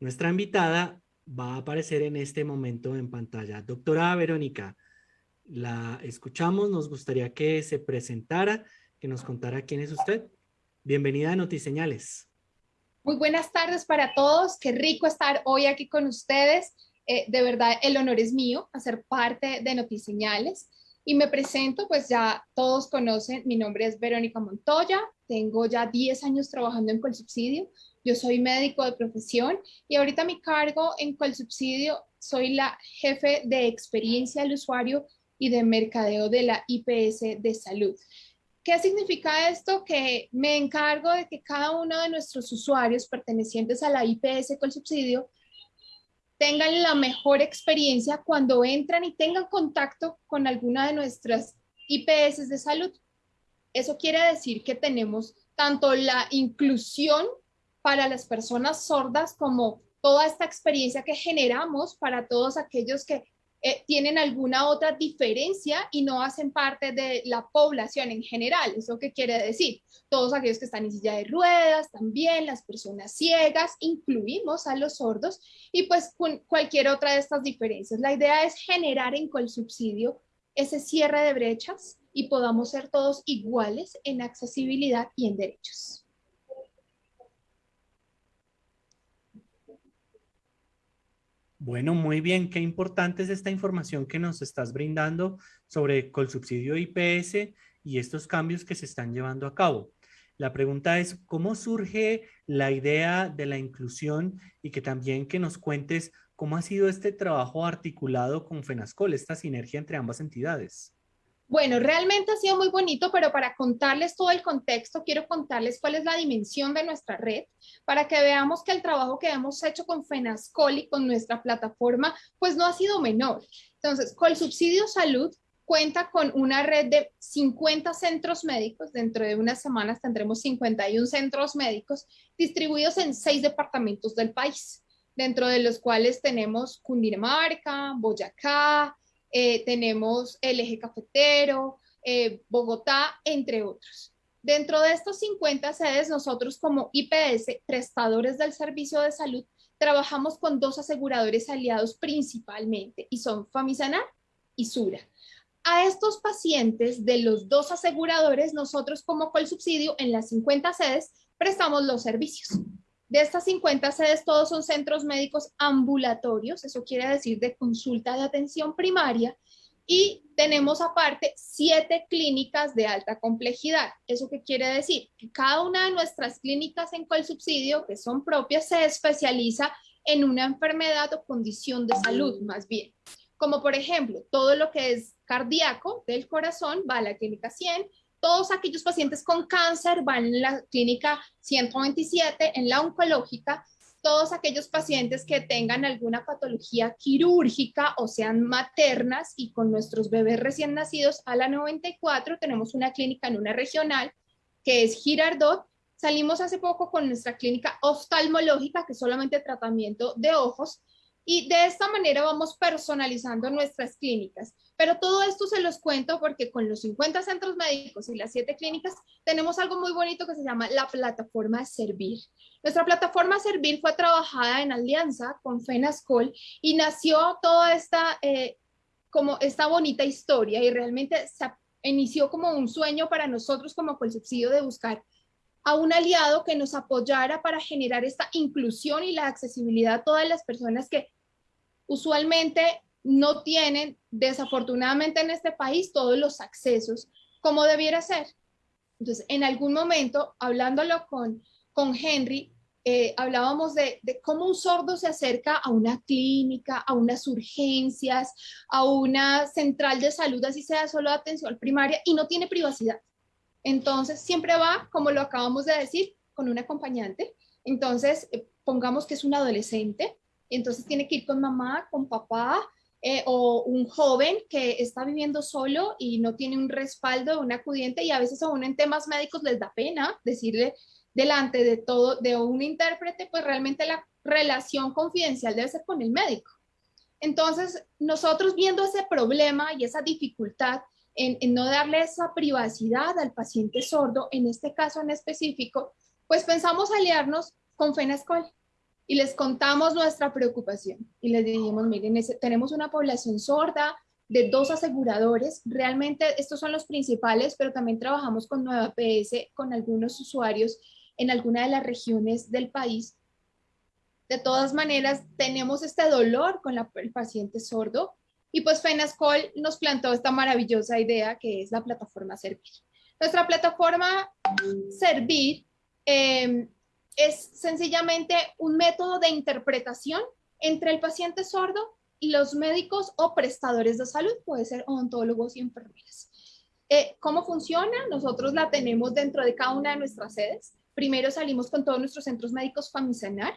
B: Nuestra invitada va a aparecer en este momento en pantalla. Doctora Verónica, la escuchamos, nos gustaría que se presentara, que nos contara quién es usted. Bienvenida a Notiseñales.
I: Muy buenas tardes para todos, qué rico estar hoy aquí con ustedes. Eh, de verdad, el honor es mío hacer parte de Notiseñales. Y me presento, pues ya todos conocen, mi nombre es Verónica Montoya, tengo ya 10 años trabajando en Colsubsidio, yo soy médico de profesión y ahorita mi cargo en Colsubsidio soy la jefe de experiencia del usuario y de mercadeo de la IPS de salud. ¿Qué significa esto? Que me encargo de que cada uno de nuestros usuarios pertenecientes a la IPS Colsubsidio tengan la mejor experiencia cuando entran y tengan contacto con alguna de nuestras IPS de salud. Eso quiere decir que tenemos tanto la inclusión para las personas sordas como toda esta experiencia que generamos para todos aquellos que eh, tienen alguna otra diferencia y no hacen parte de la población en general. ¿Eso qué quiere decir? Todos aquellos que están en silla de ruedas, también las personas ciegas, incluimos a los sordos y pues cualquier otra de estas diferencias. La idea es generar en subsidio ese cierre de brechas y podamos ser todos iguales en accesibilidad y en derechos.
B: Bueno, muy bien. Qué importante es esta información que nos estás brindando sobre Colsubsidio IPS y estos cambios que se están llevando a cabo. La pregunta es, ¿cómo surge la idea de la inclusión y que también que nos cuentes cómo ha sido este trabajo articulado con FENASCOL, esta sinergia entre ambas entidades?
I: Bueno, realmente ha sido muy bonito, pero para contarles todo el contexto, quiero contarles cuál es la dimensión de nuestra red, para que veamos que el trabajo que hemos hecho con FENASCOL y con nuestra plataforma, pues no ha sido menor. Entonces, el subsidio salud cuenta con una red de 50 centros médicos. Dentro de unas semanas tendremos 51 centros médicos distribuidos en seis departamentos del país, dentro de los cuales tenemos Cundinamarca, Boyacá, eh, tenemos el eje cafetero, eh, Bogotá, entre otros. Dentro de estos 50 sedes, nosotros como IPS, prestadores del servicio de salud, trabajamos con dos aseguradores aliados principalmente y son Famisanar y Sura. A estos pacientes de los dos aseguradores, nosotros como Colsubsidio en las 50 sedes prestamos los servicios. De estas 50 sedes, todos son centros médicos ambulatorios, eso quiere decir de consulta de atención primaria, y tenemos aparte siete clínicas de alta complejidad. ¿Eso qué quiere decir? Que cada una de nuestras clínicas en subsidio, que son propias, se especializa en una enfermedad o condición de salud, más bien. Como por ejemplo, todo lo que es cardíaco del corazón va a la clínica 100, todos aquellos pacientes con cáncer van en la clínica 127, en la oncológica, todos aquellos pacientes que tengan alguna patología quirúrgica o sean maternas y con nuestros bebés recién nacidos a la 94 tenemos una clínica en una regional que es Girardot. Salimos hace poco con nuestra clínica oftalmológica que es solamente tratamiento de ojos y de esta manera vamos personalizando nuestras clínicas. Pero todo esto se los cuento porque con los 50 centros médicos y las 7 clínicas tenemos algo muy bonito que se llama la plataforma Servir. Nuestra plataforma Servir fue trabajada en alianza con FENASCOL y nació toda esta, eh, como esta bonita historia y realmente se inició como un sueño para nosotros como subsidio de buscar a un aliado que nos apoyara para generar esta inclusión y la accesibilidad a todas las personas que usualmente no tienen, desafortunadamente en este país, todos los accesos como debiera ser. Entonces, en algún momento, hablándolo con, con Henry, eh, hablábamos de, cómo un sordo se acerca a una clínica, a unas urgencias, a una central de salud, así sea solo de atención primaria, y no tiene privacidad. Entonces, siempre va, como lo acabamos de decir, con un acompañante. Entonces, eh, pongamos que es un adolescente, entonces tiene que ir con mamá, con papá, eh, o un joven que está viviendo solo y no tiene un respaldo de un acudiente y a veces aún en temas médicos les da pena decirle delante de todo, de un intérprete, pues realmente la relación confidencial debe ser con el médico. Entonces, nosotros viendo ese problema y esa dificultad en, en no darle esa privacidad al paciente sordo, en este caso en específico, pues pensamos aliarnos con FENASCOL y les contamos nuestra preocupación y les dijimos, miren, tenemos una población sorda de dos aseguradores, realmente estos son los principales, pero también trabajamos con Nueva PS, con algunos usuarios en alguna de las regiones del país. De todas maneras, tenemos este dolor con el paciente sordo y pues FENASCOL nos plantó esta maravillosa idea que es la plataforma Servir. Nuestra plataforma Servir eh, es sencillamente un método de interpretación entre el paciente sordo y los médicos o prestadores de salud, puede ser odontólogos y enfermeras. Eh, ¿Cómo funciona? Nosotros la tenemos dentro de cada una de nuestras sedes. Primero salimos con todos nuestros centros médicos Famisanar,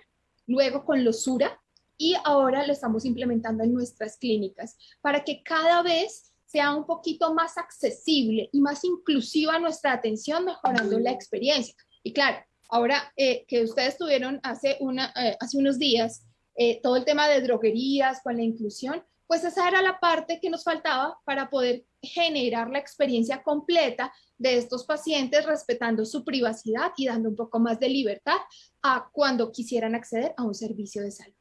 I: luego con los SURA y ahora lo estamos implementando en nuestras clínicas para que cada vez sea un poquito más accesible y más inclusiva nuestra atención, mejorando la experiencia. Y claro, Ahora eh, que ustedes tuvieron hace, eh, unos días eh, todo el tema de droguerías con la inclusión, pues esa era la parte que nos faltaba para poder generar la experiencia completa de estos pacientes respetando su privacidad y dando un poco más de libertad a cuando quisieran acceder a un servicio de salud.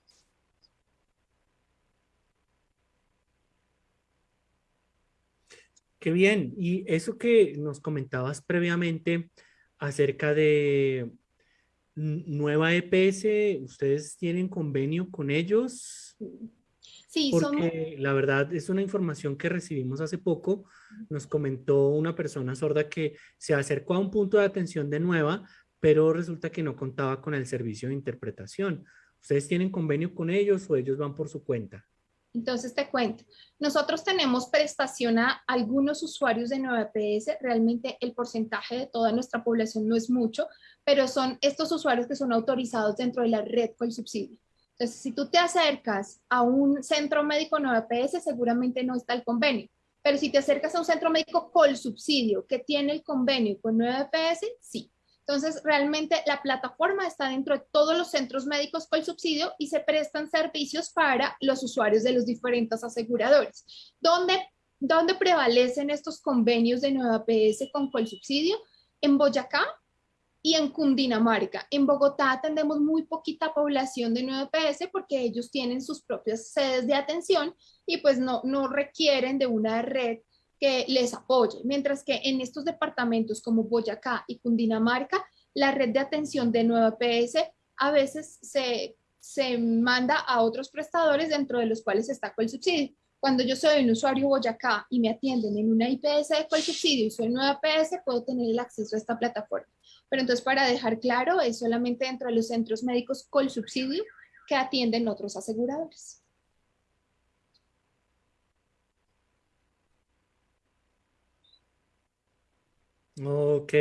B: Qué bien. Y eso que nos comentabas previamente, acerca de nueva EPS, ¿ustedes tienen convenio con ellos?
I: Sí,
B: porque la verdad es una información que recibimos hace poco. Nos comentó una persona sorda que se acercó a un punto de atención de nueva, pero resulta que no contaba con el servicio de interpretación. ¿Ustedes tienen convenio con ellos o ellos van por su cuenta?
I: Entonces te cuento, nosotros tenemos prestación a algunos usuarios de Nueva PS, realmente el porcentaje de toda nuestra población no es mucho, pero son estos usuarios que son autorizados dentro de la red con el subsidio. Entonces, si tú te acercas a un centro médico Nueva PS, seguramente no está el convenio, pero si te acercas a un centro médico con subsidio que tiene el convenio con Nueva PS, sí. Entonces, realmente la plataforma está dentro de todos los centros médicos con subsidio y se prestan servicios para los usuarios de los diferentes aseguradores. ¿Dónde, dónde prevalecen estos convenios de Nueva PS con subsidio? En Boyacá y en Cundinamarca. En Bogotá atendemos muy poquita población de Nueva PS porque ellos tienen sus propias sedes de atención y pues no, no requieren de una red que les apoye, mientras que en estos departamentos como Boyacá y Cundinamarca, la red de atención de Nueva PS a veces se, se manda a otros prestadores dentro de los cuales está con el subsidio. Cuando yo soy un usuario Boyacá y me atienden en una IPS de el subsidio y soy nueva PS, puedo tener el acceso a esta plataforma. Pero entonces, para dejar claro, es solamente dentro de los centros médicos con subsidio que atienden otros aseguradores.
B: Ok,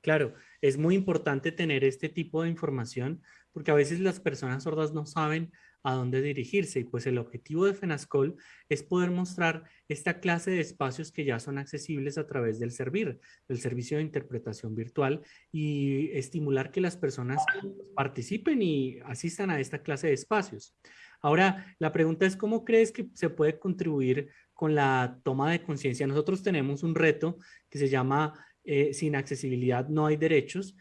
B: claro. Es muy importante tener este tipo de información porque a veces las personas sordas no saben a dónde dirigirse y pues el objetivo de FENASCOL es poder mostrar esta clase de espacios que ya son accesibles a través del servir, del servicio de interpretación virtual y estimular que las personas participen y asistan a esta clase de espacios. Ahora, la pregunta es, ¿cómo crees que se puede contribuir con la toma de conciencia? Nosotros tenemos un reto que se llama eh, Sin accesibilidad no hay derechos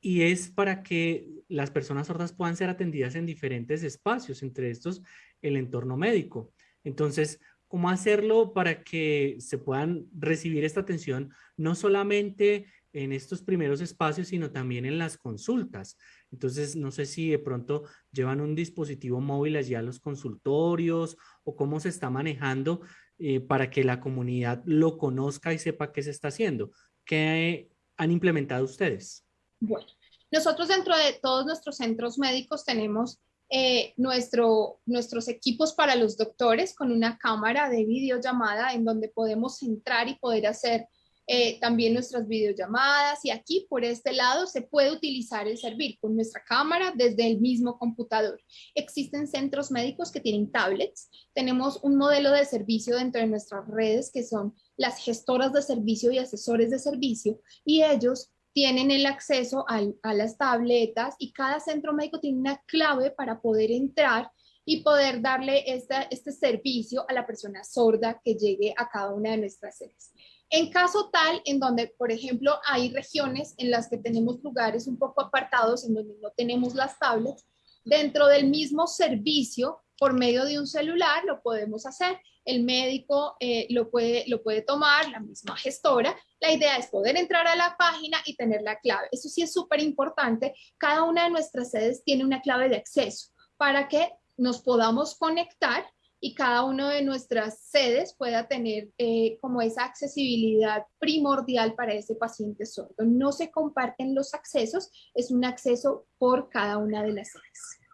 B: y es para que las personas sordas puedan ser atendidas en diferentes espacios, entre estos el entorno médico. Entonces, ¿cómo hacerlo para que se puedan recibir esta atención no solamente en estos primeros espacios, sino también en las consultas? Entonces, no sé si de pronto llevan un dispositivo móvil allí a los consultorios o cómo se está manejando eh, para que la comunidad lo conozca y sepa qué se está haciendo. ¿Qué han implementado ustedes?
I: Bueno, nosotros dentro de todos nuestros centros médicos tenemos eh, nuestro, nuestros equipos para los doctores con una cámara de videollamada en donde podemos entrar y poder hacer eh, también nuestras videollamadas y aquí por este lado se puede utilizar el servir con nuestra cámara desde el mismo computador. Existen centros médicos que tienen tablets, tenemos un modelo de servicio dentro de nuestras redes que son las gestoras de servicio y asesores de servicio y ellos tienen el acceso a las tabletas y cada centro médico tiene una clave para poder entrar y poder darle este servicio a la persona sorda que llegue a cada una de nuestras sedes. En caso tal, en donde, por ejemplo, hay regiones en las que tenemos lugares un poco apartados, en donde no tenemos las tablets, dentro del mismo servicio, por medio de un celular, lo podemos hacer el médico eh, lo, puede, lo puede tomar, la misma gestora. La idea es poder entrar a la página y tener la clave. Eso sí es súper importante. Cada una de nuestras sedes tiene una clave de acceso para que nos podamos conectar y cada una de nuestras sedes pueda tener eh, como esa accesibilidad primordial para ese paciente sordo. No se comparten los accesos, es un acceso por cada una de las sedes.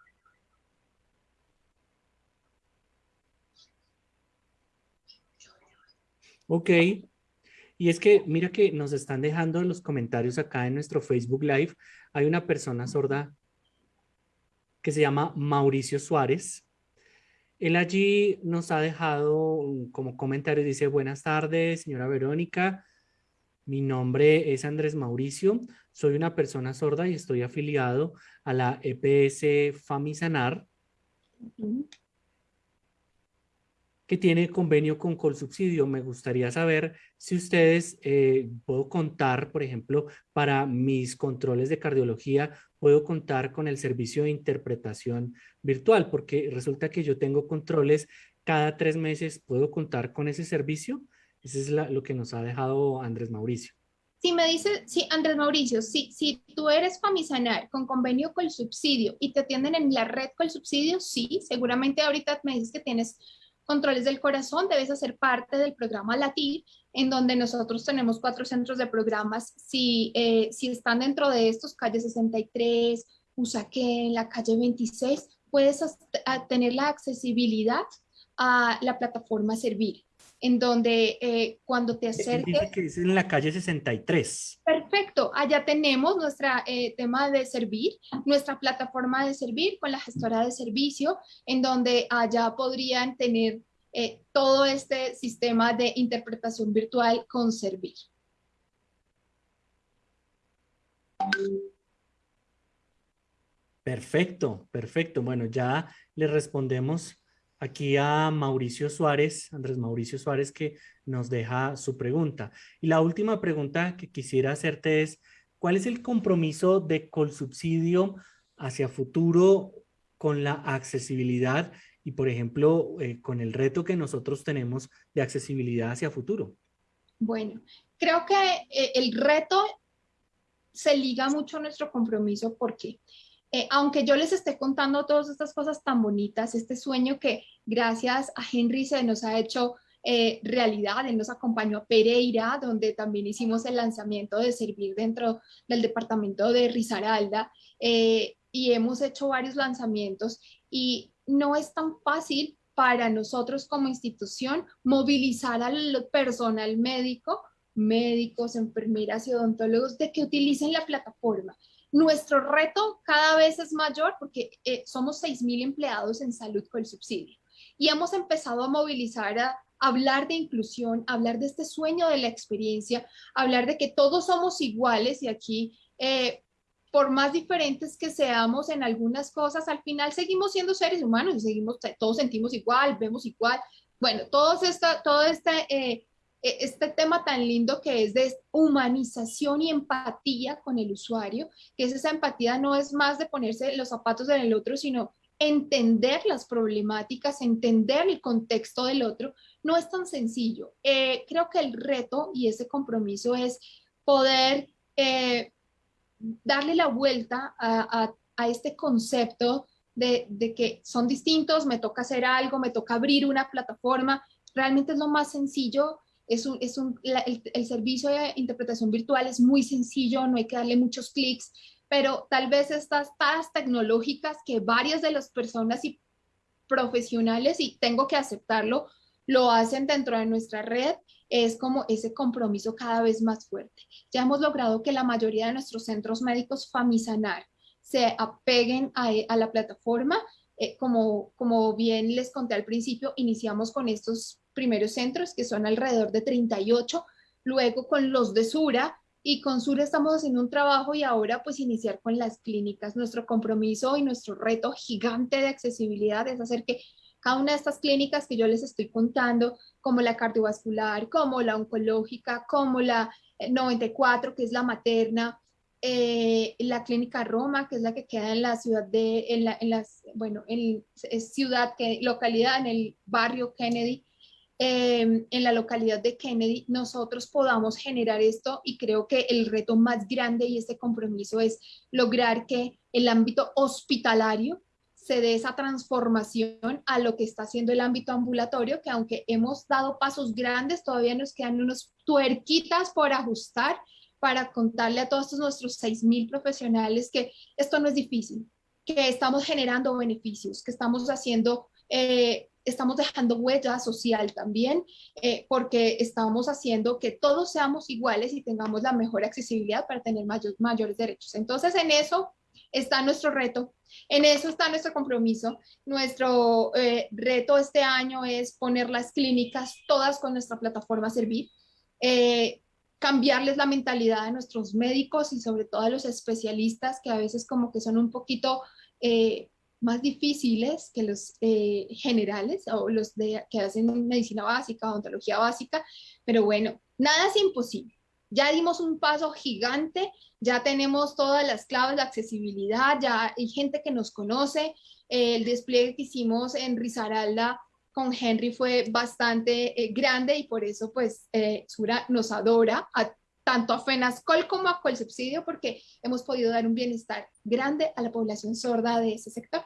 B: Ok. Y es que mira que nos están dejando en los comentarios acá en nuestro Facebook Live. Hay una persona sorda que se llama Mauricio Suárez. Él allí nos ha dejado como comentario, dice, buenas tardes, señora Verónica. Mi nombre es Andrés Mauricio. Soy una persona sorda y estoy afiliado a la EPS Famisanar que tiene convenio con Colsubsidio. Me gustaría saber si ustedes, eh, puedo contar, por ejemplo, para mis controles de cardiología, puedo contar con el servicio de interpretación virtual, porque resulta que yo tengo controles cada tres meses, ¿puedo contar con ese servicio? Eso es lo que nos ha dejado Andrés Mauricio.
I: Si me dice, sí, Andrés Mauricio, si, si tú eres Famisanar con convenio con el subsidio y te atienden en la red con el subsidio, sí, seguramente ahorita me dices que tienes controles del corazón, debes hacer parte del programa LATIR, en donde nosotros tenemos cuatro centros de programas. Si, eh, si están dentro de estos, calle 63, Usaquén, la calle 26, puedes tener la accesibilidad a la plataforma Servir en donde eh, cuando te acerques...
B: Dice que es en la calle 63.
I: Perfecto, allá tenemos nuestro eh, tema de servir, nuestra plataforma de servir con la gestora de servicio, en donde allá podrían tener eh, todo este sistema de interpretación virtual con servir.
B: Perfecto, perfecto. Bueno, ya le respondemos aquí a Mauricio Suárez, Andrés Mauricio Suárez, que nos deja su pregunta. Y la última pregunta que quisiera hacerte es, ¿cuál es el compromiso de Colsubsidio hacia futuro con la accesibilidad y, por ejemplo, eh, con el reto que nosotros tenemos de accesibilidad hacia futuro?
I: Bueno, creo que eh, el reto se liga mucho a nuestro compromiso porque eh, aunque yo les esté contando todas estas cosas tan bonitas, este sueño que gracias a Henry se nos ha hecho eh, realidad, él nos acompañó a Pereira, donde también hicimos el lanzamiento de servir dentro del departamento de Risaralda, eh, y hemos hecho varios lanzamientos, y no es tan fácil para nosotros como institución movilizar al personal médico médicos, enfermeras y odontólogos de que utilicen la plataforma. Nuestro reto cada vez es mayor porque eh, somos 6.000 empleados en salud con el subsidio y hemos empezado a movilizar a hablar de inclusión, hablar de este sueño de la experiencia, hablar de que todos somos iguales y aquí eh, por más diferentes que seamos en algunas cosas, al final seguimos siendo seres humanos y seguimos, todos sentimos igual, vemos igual. Bueno, todo, esta, todo este, eh, este tema tan lindo que es de humanización y empatía con el usuario, que es esa empatía no es más de ponerse los zapatos en el otro, sino entender las problemáticas, entender el contexto del otro, no es tan sencillo. Eh, creo que el reto y ese compromiso es poder eh, darle la vuelta a, este concepto de, que son distintos, me toca hacer algo, me toca abrir una plataforma, realmente es lo más sencillo, es un, es un, el, servicio de interpretación virtual es muy sencillo, no hay que darle muchos clics, pero tal vez estas taras tecnológicas que varias de las personas y profesionales, y tengo que aceptarlo, lo hacen dentro de nuestra red, es como ese compromiso cada vez más fuerte. Ya hemos logrado que la mayoría de nuestros centros médicos Famisanar se apeguen a, la plataforma. Eh, como, como bien les conté al principio, iniciamos con estos primeros centros, que son alrededor de 38, luego con los de Sura, y con Sura estamos haciendo un trabajo y ahora pues iniciar con las clínicas. Nuestro compromiso y nuestro reto gigante de accesibilidad es hacer que cada una de estas clínicas que yo les estoy contando, como la cardiovascular, como la oncológica, como la 94, eh, que es la materna, eh, la clínica Roma, que es la que queda en la ciudad de, en, la, en las, bueno, en ciudad, que, localidad, en el barrio Kennedy, em, en la localidad de Kennedy, nosotros podamos generar esto y creo que el reto más grande y este compromiso es lograr que el ámbito hospitalario se dé esa transformación a lo que está haciendo el ámbito ambulatorio, que aunque hemos dado pasos grandes, todavía nos quedan unos tuerquitas por ajustar para contarle a todos nuestros 6.000 profesionales que esto no es difícil, que estamos generando beneficios, que estamos haciendo, eh, estamos dejando huella social también, eh, porque estamos haciendo que todos seamos iguales y tengamos la mejor accesibilidad para tener mayores derechos. Entonces, en eso está nuestro reto, en eso está nuestro compromiso. Nuestro eh, reto este año es poner las clínicas todas con nuestra plataforma Servir, eh, cambiarles la mentalidad a nuestros médicos y sobre todo a los especialistas que a veces como que son un poquito más difíciles que los generales o los de, que hacen medicina básica, odontología básica, pero bueno, nada es imposible. Ya dimos un paso gigante, ya tenemos todas las claves de accesibilidad, ya hay gente que nos conoce. El despliegue que hicimos en Risaralda con Henry fue bastante eh, grande y por eso pues eh, Sura nos adora a, tanto a FENASCOL como a Colsubsidio porque hemos podido dar un bienestar grande a la población sorda de ese sector.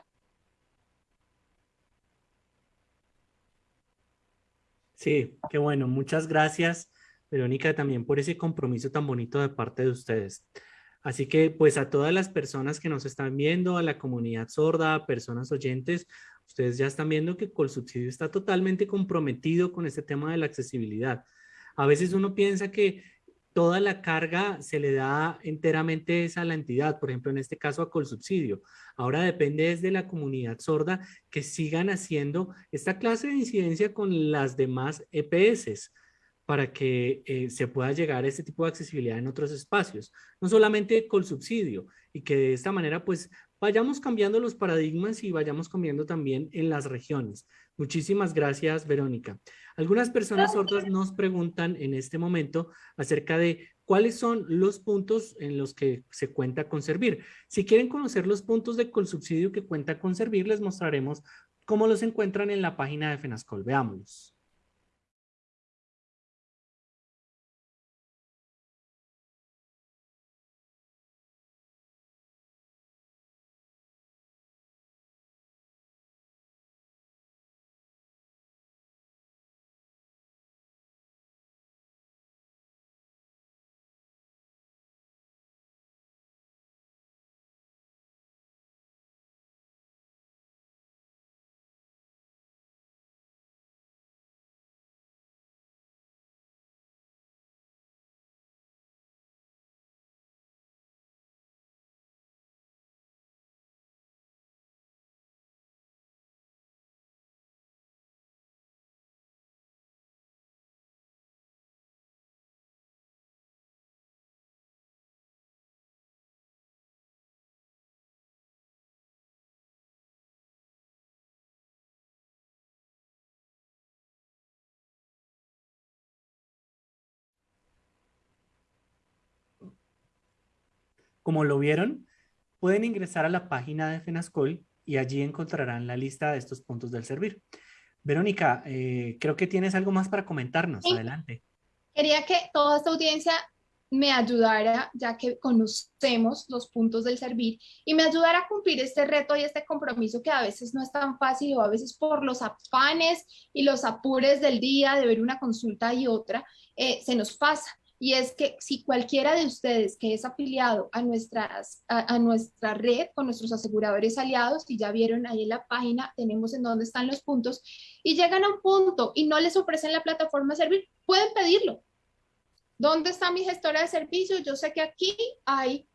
B: Sí, qué bueno. Muchas gracias. Verónica, también por ese compromiso tan bonito de parte de ustedes. Así que pues a todas las personas que nos están viendo, a la comunidad sorda, a personas oyentes, ustedes ya están viendo que Colsubsidio está totalmente comprometido con este tema de la accesibilidad. A veces uno piensa que toda la carga se le da enteramente a la entidad, por ejemplo, en este caso a Colsubsidio. Ahora depende desde la comunidad sorda que sigan haciendo esta clase de incidencia con las demás EPS para que eh, se pueda llegar a este tipo de accesibilidad en otros espacios, no solamente con subsidio, y que de esta manera pues vayamos cambiando los paradigmas y vayamos cambiando también en las regiones. Muchísimas gracias, Verónica. Algunas personas sordas nos preguntan en este momento acerca de cuáles son los puntos en los que se cuenta con Servir. Si quieren conocer los puntos de subsidio que cuenta con Servir, les mostraremos cómo los encuentran en la página de FENASCOL. Veámoslos. Como lo vieron, pueden ingresar a la página de FENASCOL y allí encontrarán la lista de estos puntos del servir. Verónica, eh, creo que tienes algo más para comentarnos. Adelante.
I: Quería que toda esta audiencia me ayudara, ya que conocemos los puntos del servir, y me ayudara a cumplir este reto y este compromiso que a veces no es tan fácil o a veces por los afanes y los apures del día de ver una consulta y otra, eh, se nos pasa. Y es que si cualquiera de ustedes que es afiliado a, nuestras, a, nuestra red con nuestros aseguradores aliados, y ya vieron ahí en la página, tenemos en dónde están los puntos, y llegan a un punto y no les ofrecen la plataforma servir, pueden pedirlo ¿Dónde está mi gestora de servicios? Yo sé que aquí hay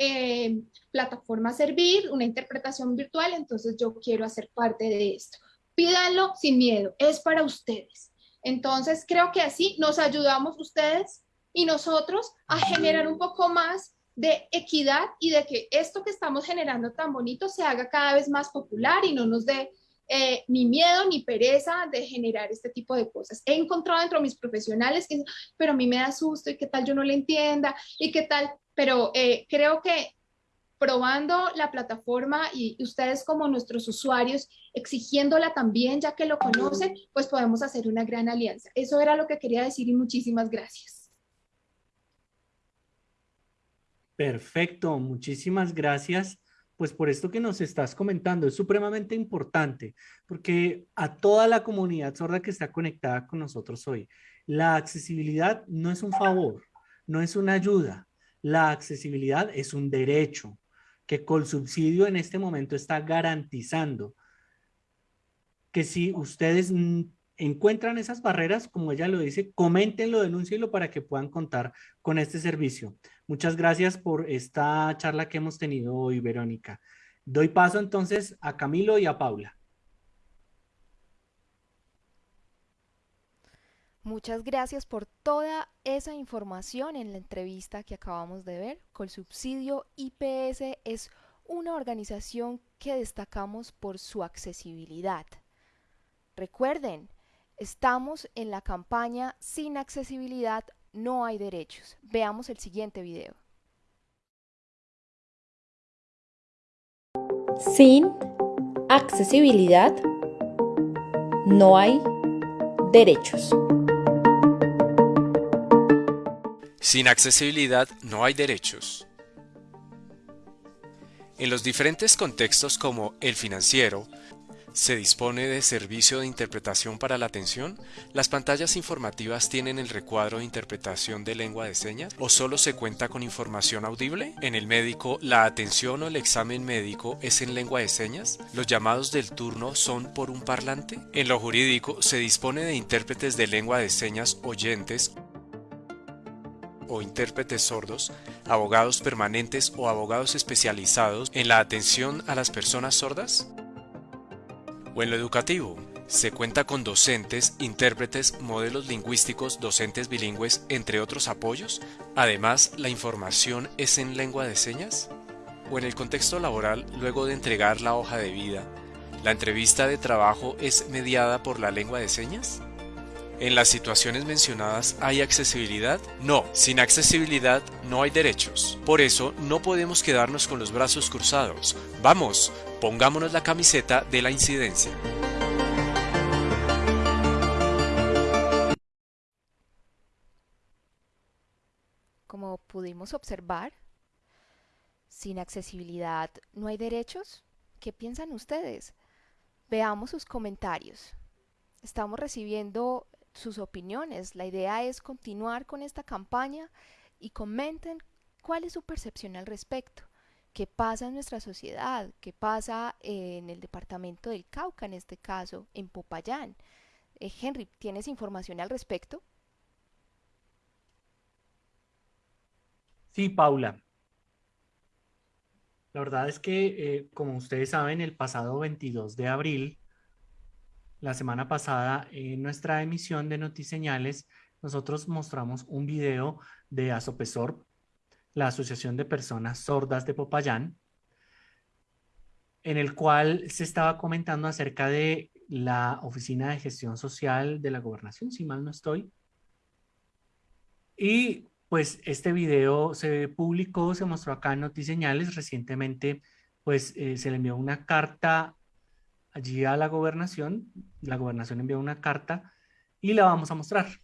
I: eh, plataforma Servir, una interpretación virtual, entonces yo quiero hacer parte de esto. Pídanlo sin miedo, es para ustedes. Entonces creo que así nos ayudamos ustedes y nosotros a generar un poco más de equidad y de que esto que estamos generando tan bonito se haga cada vez más popular y no nos dé eh, ni miedo ni pereza de generar este tipo de cosas. He encontrado dentro de mis profesionales que pero a mí me da susto y qué tal yo no le entienda y qué tal, pero eh, creo que probando la plataforma y ustedes como nuestros usuarios, exigiéndola también, ya que lo conocen, pues podemos hacer una gran alianza. Eso era lo que quería decir y muchísimas gracias.
B: Perfecto, muchísimas gracias pues por esto que nos estás comentando es supremamente importante, porque a toda la comunidad sorda que está conectada con nosotros hoy, la accesibilidad no es un favor, no es una ayuda, la accesibilidad es un derecho que subsidio en este momento está garantizando que si ustedes encuentran esas barreras, como ella lo dice, coméntenlo, denúncienlo para que puedan contar con este servicio. Muchas gracias por esta charla que hemos tenido hoy, Verónica. Doy paso entonces a Camilo y a Paula.
H: Muchas gracias por toda esa información en la entrevista que acabamos de ver. Colsubsidio IPS es una organización que destacamos por su accesibilidad. Recuerden, Estamos en la campaña Sin accesibilidad no hay derechos. Veamos el siguiente video.
G: Sin accesibilidad no hay derechos.
J: Sin accesibilidad no hay derechos. En los diferentes contextos como el financiero, ¿Se dispone de servicio de interpretación para la atención? ¿Las pantallas informativas tienen el recuadro de interpretación de lengua de señas? ¿O solo se cuenta con información audible? ¿En el médico, la atención o el examen médico es en lengua de señas? ¿Los llamados del turno son por un parlante? En lo jurídico, ¿se dispone de intérpretes de lengua de señas oyentes o intérpretes sordos, abogados permanentes o abogados especializados en la atención a las personas sordas? O en lo educativo. Se cuenta con docentes, intérpretes, modelos lingüísticos, docentes bilingües, entre otros apoyos. Además, la información es en lengua de señas. O en el contexto laboral, luego de entregar la hoja de vida, ¿la entrevista de trabajo es mediada por la lengua de señas? ¿En las situaciones mencionadas hay accesibilidad? No, sin accesibilidad no hay derechos. Por eso no podemos quedarnos con los brazos cruzados. Vamos, pongámonos la camiseta de la incidencia.
H: Como pudimos observar, sin accesibilidad no hay derechos. ¿Qué piensan ustedes? Veamos sus comentarios. Estamos recibiendo sus opiniones. La idea es continuar con esta campaña y comenten cuál es su percepción al respecto. ¿Qué pasa en nuestra sociedad? ¿Qué pasa en el departamento del Cauca, en este caso, en Popayán? Eh, Henry, ¿tienes información al respecto?
B: Sí, Paula. La verdad es que, eh, como ustedes saben, el pasado 22 de abril la semana pasada en nuestra emisión de Notiseñales, nosotros mostramos un video de Asopesor, la Asociación de Personas Sordas de Popayán, en el cual se estaba comentando acerca de la Oficina de Gestión Social de la Gobernación, si mal no estoy. Y pues este video se publicó, se mostró acá en Notiseñales. Recientemente, pues eh, se le envió una carta allí a la gobernación. La gobernación envió una carta y la vamos a mostrar.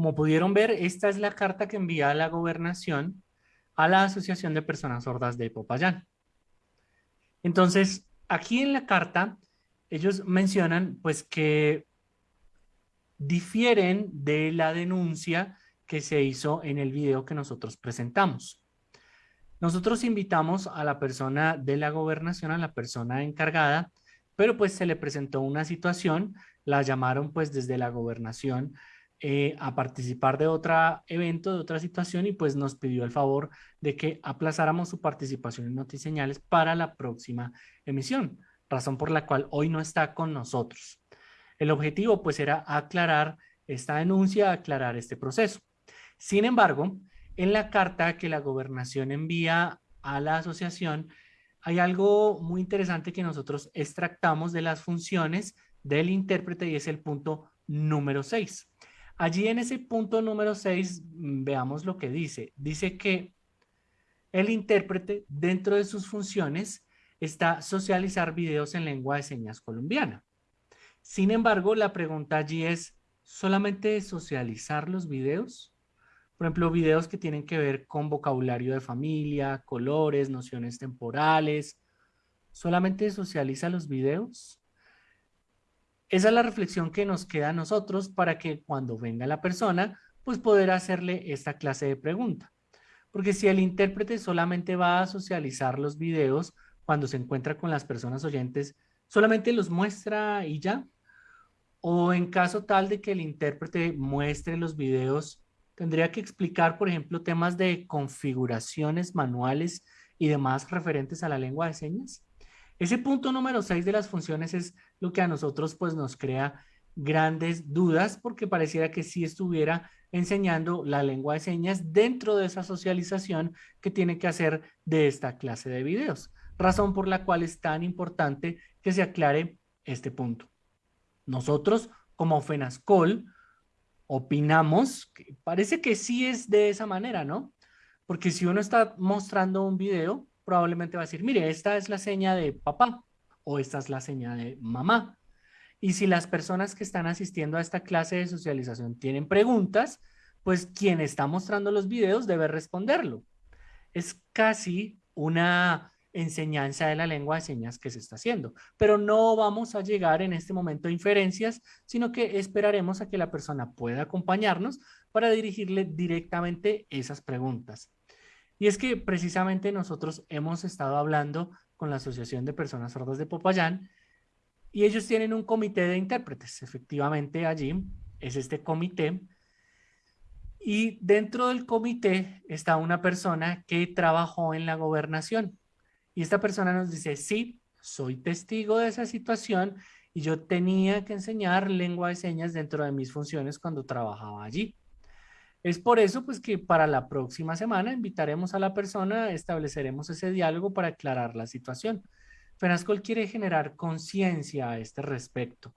B: Como pudieron ver, esta es la carta que envía la gobernación a la Asociación de Personas Sordas de Popayán. Entonces, aquí en la carta, ellos mencionan pues que difieren de la denuncia que se hizo en el video que nosotros presentamos. Nosotros invitamos a la persona de la gobernación, a la persona encargada, pero pues se le presentó una situación, la llamaron pues desde la gobernación eh, a participar de otro evento, de otra situación y pues nos pidió el favor de que aplazáramos su participación en Notiseñales para la próxima emisión, razón por la cual hoy no está con nosotros. El objetivo pues era aclarar esta denuncia, aclarar este proceso. Sin embargo, en la carta que la gobernación envía a la asociación, hay algo muy interesante que nosotros extractamos de las funciones del intérprete y es el punto número 6. Allí en ese punto número 6, mm, veamos lo que dice. Dice que el intérprete, dentro de sus funciones, está socializar videos en lengua de señas colombiana. Sin embargo, la pregunta allí es, ¿solamente socializar los videos? Por ejemplo, videos que tienen que ver con vocabulario de familia, colores, nociones temporales. ¿Solamente socializa los videos? Esa es la reflexión que nos queda a nosotros para que cuando venga la persona, pues poder hacerle esta clase de pregunta. Porque si el intérprete solamente va a socializar los videos cuando se encuentra con las personas oyentes, solamente los muestra y ya. O en caso tal de que el intérprete muestre los videos, tendría que explicar, por ejemplo, temas de configuraciones manuales y demás referentes a la lengua de señas. Ese punto número 6 de las funciones es lo que a nosotros pues nos crea grandes dudas porque pareciera que sí estuviera enseñando la lengua de señas dentro de esa socialización que tiene que hacer de esta clase de videos. Razón por la cual es tan importante que se aclare este punto. Nosotros como FENASCOL opinamos que parece que sí es de esa manera, ¿no? Porque si uno está mostrando un video, probablemente va a decir, mire, esta es la seña de papá o esta es la seña de mamá. Y si las personas que están asistiendo a esta clase de socialización tienen preguntas, pues quien está mostrando los videos debe responderlo. Es casi una enseñanza de la lengua de señas que se está haciendo, pero no vamos a llegar en este momento a inferencias, sino que esperaremos a que la persona pueda acompañarnos para dirigirle directamente esas preguntas. Y es que precisamente nosotros hemos estado hablando con la Asociación de Personas Sordas de Popayán y ellos tienen un comité de intérpretes. Efectivamente, allí es este comité. Y dentro del comité está una persona que trabajó en la gobernación. Y esta persona nos dice, sí, soy testigo de esa situación y yo tenía que enseñar lengua de señas dentro de mis funciones cuando trabajaba allí. Es por eso pues que para la próxima semana invitaremos a la persona, estableceremos ese diálogo para aclarar la situación. FENASCOL quiere generar conciencia a este respecto.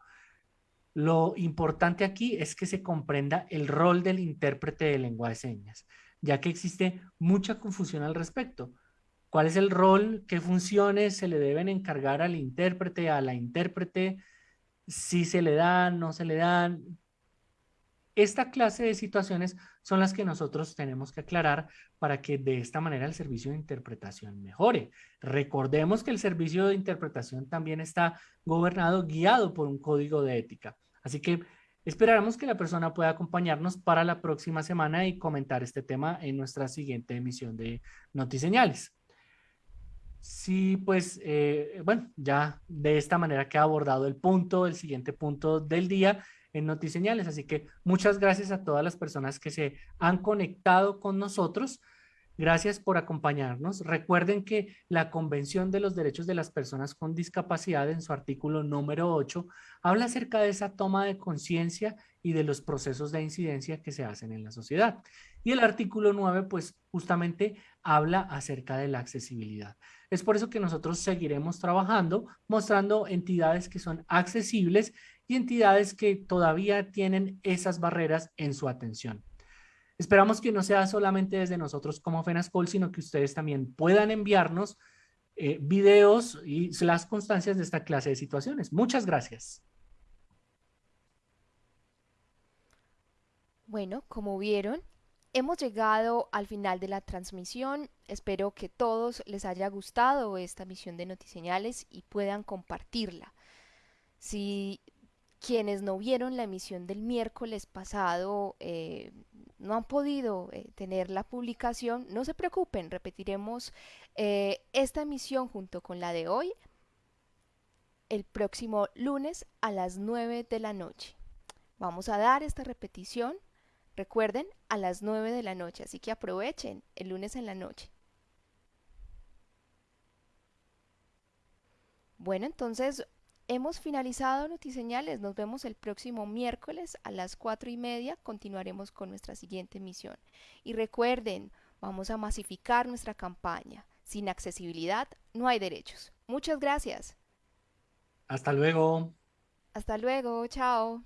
B: Lo importante aquí es que se comprenda el rol del intérprete de lengua de señas, ya que existe mucha confusión al respecto. ¿Cuál es el rol? ¿Qué funciones se le deben encargar al intérprete, a la intérprete? Si se le dan, no se le dan, esta clase de situaciones son las que nosotros tenemos que aclarar para que de esta manera el servicio de interpretación mejore. Recordemos que el servicio de interpretación también está gobernado, guiado por un código de ética. Así que esperamos que la persona pueda acompañarnos para la próxima semana y comentar este tema en nuestra siguiente emisión de Notiseñales. Sí, pues, eh, bueno, ya de esta manera queda abordado el punto, el siguiente punto del día en Notiseñales. Así que muchas gracias a todas las personas que se han conectado con nosotros. Gracias por acompañarnos. Recuerden que la Convención de los Derechos de las Personas con Discapacidad en su artículo número 8 habla acerca de esa toma de conciencia y de los procesos de incidencia que se hacen en la sociedad. Y el artículo 9 pues justamente habla acerca de la accesibilidad. Es por eso que nosotros seguiremos trabajando mostrando entidades que son accesibles y entidades que todavía tienen esas barreras en su atención. Esperamos que no sea solamente desde nosotros como FENASCOL, sino que ustedes también puedan enviarnos eh, videos y las constancias de esta clase de situaciones. Muchas gracias.
H: Bueno, como vieron, hemos llegado al final de la transmisión. Espero que todos les haya gustado esta misión de Notiseñales y puedan compartirla. Si quienes no vieron la emisión del miércoles pasado eh, no han podido eh, tener la publicación, no se preocupen, repetiremos eh, esta emisión junto con la de hoy el próximo lunes a las 9 de la noche. Vamos a dar esta repetición, recuerden, a las 9 de la noche, así que aprovechen el lunes en la noche. Bueno, entonces Hemos finalizado Notiseñales. Nos vemos el próximo miércoles a las cuatro y media. Continuaremos con nuestra siguiente misión. Y recuerden, vamos a masificar nuestra campaña. Sin accesibilidad no hay derechos. Muchas gracias.
B: Hasta luego.
H: Hasta luego. Chao.